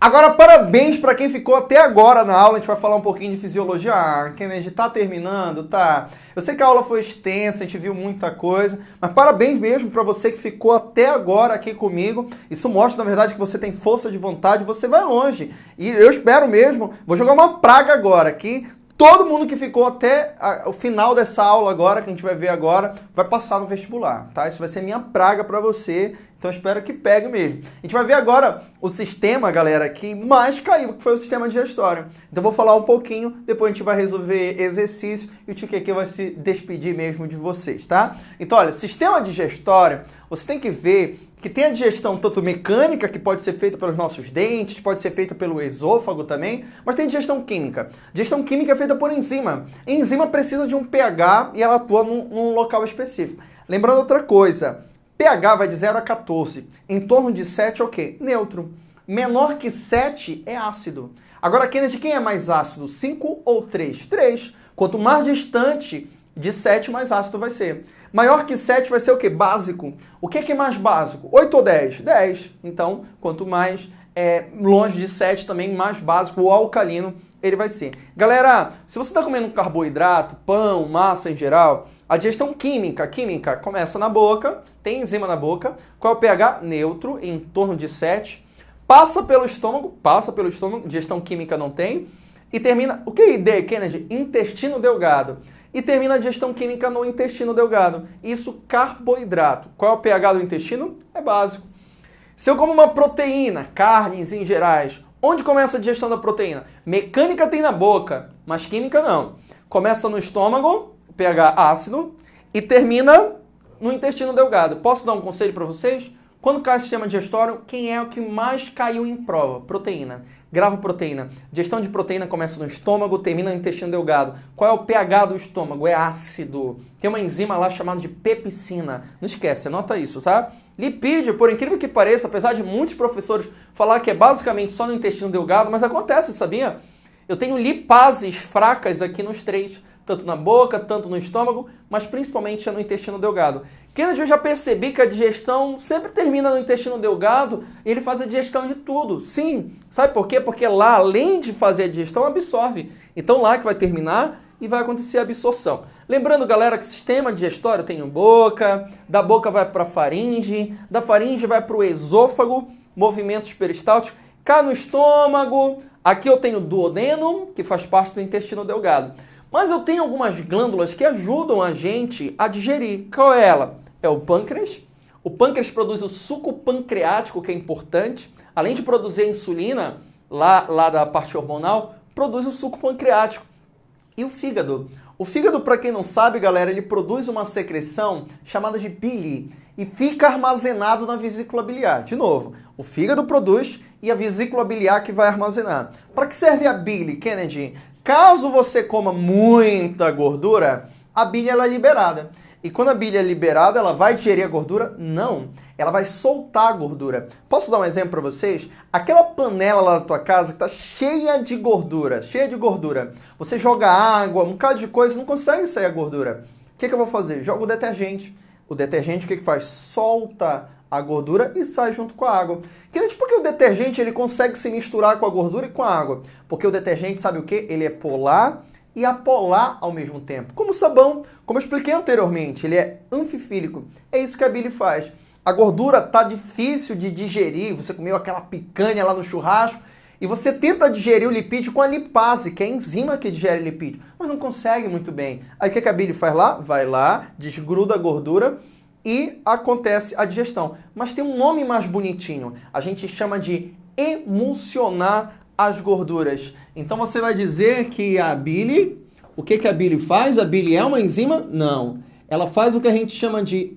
Agora, parabéns para quem ficou até agora na aula. A gente vai falar um pouquinho de fisiologia. Ah, Kennedy, tá terminando? Tá. Eu sei que a aula foi extensa, a gente viu muita coisa, mas parabéns mesmo para você que ficou até agora aqui comigo. Isso mostra, na verdade, que você tem força de vontade, você vai longe. E eu espero mesmo, vou jogar uma praga agora aqui todo mundo que ficou até a, o final dessa aula agora, que a gente vai ver agora, vai passar no vestibular, tá? Isso vai ser minha praga para você, então espero que pegue mesmo. A gente vai ver agora o sistema, galera, que mais caiu, que foi o sistema digestório. Então vou falar um pouquinho, depois a gente vai resolver exercício e o Tiqueque vai se despedir mesmo de vocês, tá? Então, olha, sistema digestório, você tem que ver que tem a digestão tanto mecânica, que pode ser feita pelos nossos dentes, pode ser feita pelo esôfago também, mas tem digestão química. Digestão química é feita por enzima. A enzima precisa de um pH e ela atua num, num local específico. Lembrando outra coisa, pH vai de 0 a 14. Em torno de 7 é o quê? Neutro. Menor que 7 é ácido. Agora, Kennedy, quem é mais ácido? 5 ou 3? 3. Quanto mais distante de 7, mais ácido vai ser. Maior que 7 vai ser o quê? Básico. O que é, é mais básico? 8 ou 10? 10. Então, quanto mais é, longe de 7, também mais básico ou alcalino ele vai ser. Galera, se você está comendo carboidrato, pão, massa em geral, a digestão química, química começa na boca, tem enzima na boca, qual é o pH? Neutro, em torno de 7, passa pelo estômago, passa pelo estômago, digestão química não tem, e termina, o que é ID, Kennedy? Intestino delgado e termina a digestão química no intestino delgado. Isso carboidrato. Qual é o pH do intestino? É básico. Se eu como uma proteína, carnes em gerais, onde começa a digestão da proteína? Mecânica tem na boca, mas química não. Começa no estômago, pH ácido, e termina no intestino delgado. Posso dar um conselho para vocês? Quando cai o sistema digestório, quem é o que mais caiu em prova? Proteína. Grava proteína. Digestão de proteína começa no estômago, termina no intestino delgado. Qual é o pH do estômago? É ácido. Tem uma enzima lá chamada de pepsina. Não esquece, anota isso, tá? Lipídio, por incrível que pareça, apesar de muitos professores falar que é basicamente só no intestino delgado, mas acontece, sabia? Eu tenho lipases fracas aqui nos três tanto na boca, tanto no estômago, mas principalmente no intestino delgado. Kennedy, eu já percebi que a digestão sempre termina no intestino delgado e ele faz a digestão de tudo. Sim, sabe por quê? Porque lá, além de fazer a digestão, absorve. Então lá que vai terminar e vai acontecer a absorção. Lembrando, galera, que sistema digestório tem boca, da boca vai para a faringe, da faringe vai para o esôfago, movimentos peristálticos, cá no estômago, aqui eu tenho duodeno, que faz parte do intestino delgado. Mas eu tenho algumas glândulas que ajudam a gente a digerir. Qual é ela? É o pâncreas. O pâncreas produz o suco pancreático, que é importante. Além de produzir a insulina, lá, lá da parte hormonal, produz o suco pancreático. E o fígado? O fígado, para quem não sabe, galera, ele produz uma secreção chamada de bile e fica armazenado na vesícula biliar. De novo, o fígado produz e a vesícula biliar que vai armazenar. Para que serve a bile, Kennedy? Caso você coma muita gordura, a bile ela é liberada. E quando a bile é liberada, ela vai digerir a gordura? Não. Ela vai soltar a gordura. Posso dar um exemplo para vocês? Aquela panela lá da tua casa que está cheia de gordura, cheia de gordura. Você joga água, um bocado de coisa, não consegue sair a gordura. O que, que eu vou fazer? Jogo o detergente. O detergente o que, que faz? Solta a gordura e sai junto com a água. Queridos, por que o detergente ele consegue se misturar com a gordura e com a água? Porque o detergente, sabe o que? Ele é polar e apolar ao mesmo tempo. Como o sabão, como eu expliquei anteriormente, ele é anfifílico. É isso que a bile faz. A gordura tá difícil de digerir, você comeu aquela picanha lá no churrasco, e você tenta digerir o lipídio com a lipase, que é a enzima que digere lipídio, mas não consegue muito bem. Aí o que a bile faz lá? Vai lá, desgruda a gordura e acontece a digestão. Mas tem um nome mais bonitinho. A gente chama de emulsionar as gorduras. Então você vai dizer que a bile, o que, que a bile faz? A bile é uma enzima? Não. Ela faz o que a gente chama de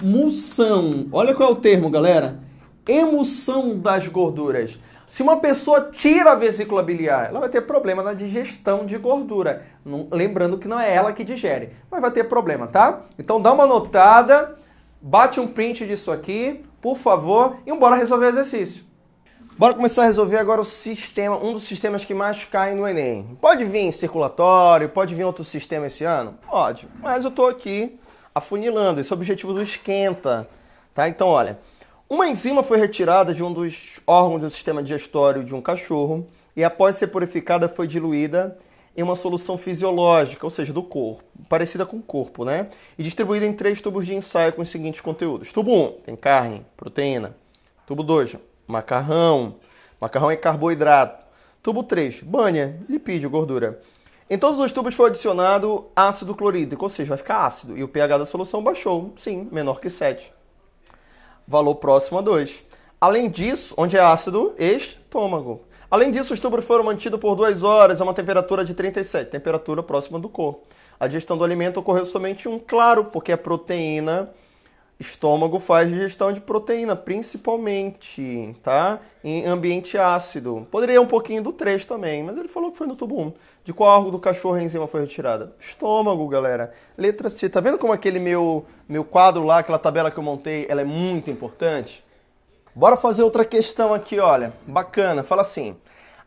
emulsão. Olha qual é o termo, galera. Emulsão das gorduras. Se uma pessoa tira a vesícula biliar, ela vai ter problema na digestão de gordura. Não, lembrando que não é ela que digere, mas vai ter problema, tá? Então dá uma notada, bate um print disso aqui, por favor, e bora resolver o exercício. Bora começar a resolver agora o sistema, um dos sistemas que mais cai no Enem. Pode vir circulatório, pode vir outro sistema esse ano? Pode, mas eu tô aqui afunilando, esse é o objetivo do esquenta, tá? Então, olha, uma enzima foi retirada de um dos órgãos do sistema digestório de um cachorro e, após ser purificada, foi diluída em uma solução fisiológica, ou seja, do corpo, parecida com o corpo, né? E distribuída em três tubos de ensaio com os seguintes conteúdos. Tubo 1 tem carne, proteína. Tubo 2, macarrão. Macarrão é carboidrato. Tubo 3, banha, lipídio, gordura. Em todos os tubos foi adicionado ácido clorídrico, ou seja, vai ficar ácido. E o pH da solução baixou, sim, menor que 7 valor próximo a 2. Além disso, onde é ácido? Estômago. Além disso, os tubos foram mantidos por duas horas a uma temperatura de 37, temperatura próxima do corpo. A digestão do alimento ocorreu somente um claro, porque a proteína Estômago faz digestão de proteína, principalmente, tá? Em ambiente ácido. Poderia um pouquinho do 3 também, mas ele falou que foi no tubo 1. De qual órgão do cachorro a enzima foi retirada? Estômago, galera. Letra C. Tá vendo como aquele meu, meu quadro lá, aquela tabela que eu montei, ela é muito importante? Bora fazer outra questão aqui, olha. Bacana. Fala assim.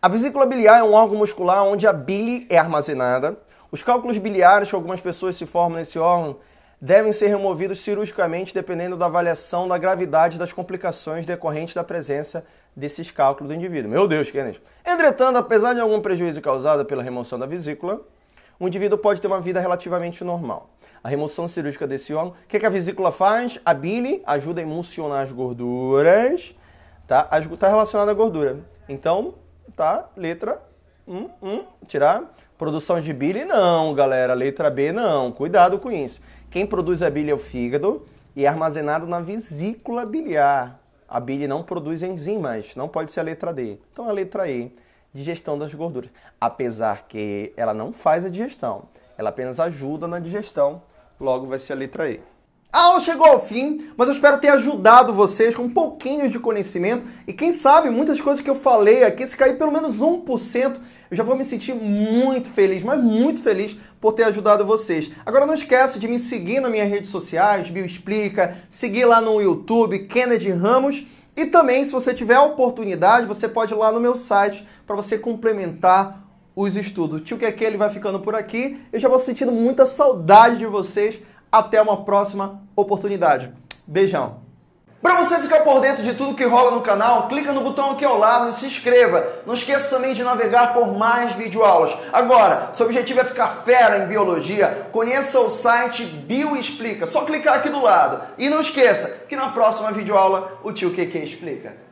A vesícula biliar é um órgão muscular onde a bile é armazenada. Os cálculos biliares que algumas pessoas se formam nesse órgão devem ser removidos cirurgicamente dependendo da avaliação da gravidade das complicações decorrentes da presença desses cálculos do indivíduo. Meu Deus, Kenneth. Entretanto, apesar de algum prejuízo causado pela remoção da vesícula, o indivíduo pode ter uma vida relativamente normal. A remoção cirúrgica desse órgão, o que, que a vesícula faz? A bile ajuda a emulsionar as gorduras, tá? Está relacionada à gordura. Então, tá? Letra 1, um, um, tirar. Produção de bile, não, galera. Letra B, não. Cuidado com isso. Quem produz a bile é o fígado e é armazenado na vesícula biliar. A bile não produz enzimas, não pode ser a letra D. Então a letra E, digestão das gorduras. Apesar que ela não faz a digestão, ela apenas ajuda na digestão, logo vai ser a letra E. A aula chegou ao fim, mas eu espero ter ajudado vocês com um pouquinho de conhecimento e quem sabe muitas coisas que eu falei aqui, se cair pelo menos 1%, eu já vou me sentir muito feliz, mas muito feliz por ter ajudado vocês. Agora não esquece de me seguir nas minhas redes sociais, Bioexplica, seguir lá no YouTube, Kennedy Ramos, e também, se você tiver a oportunidade, você pode ir lá no meu site para você complementar os estudos. O tio que ele vai ficando por aqui. Eu já vou sentindo muita saudade de vocês. Até uma próxima oportunidade. Beijão! Para você ficar por dentro de tudo que rola no canal, clica no botão aqui ao lado e se inscreva. Não esqueça também de navegar por mais videoaulas. Agora, seu objetivo é ficar fera em biologia, conheça o site Bioexplica. Só clicar aqui do lado. E não esqueça que na próxima videoaula o tio QQ explica.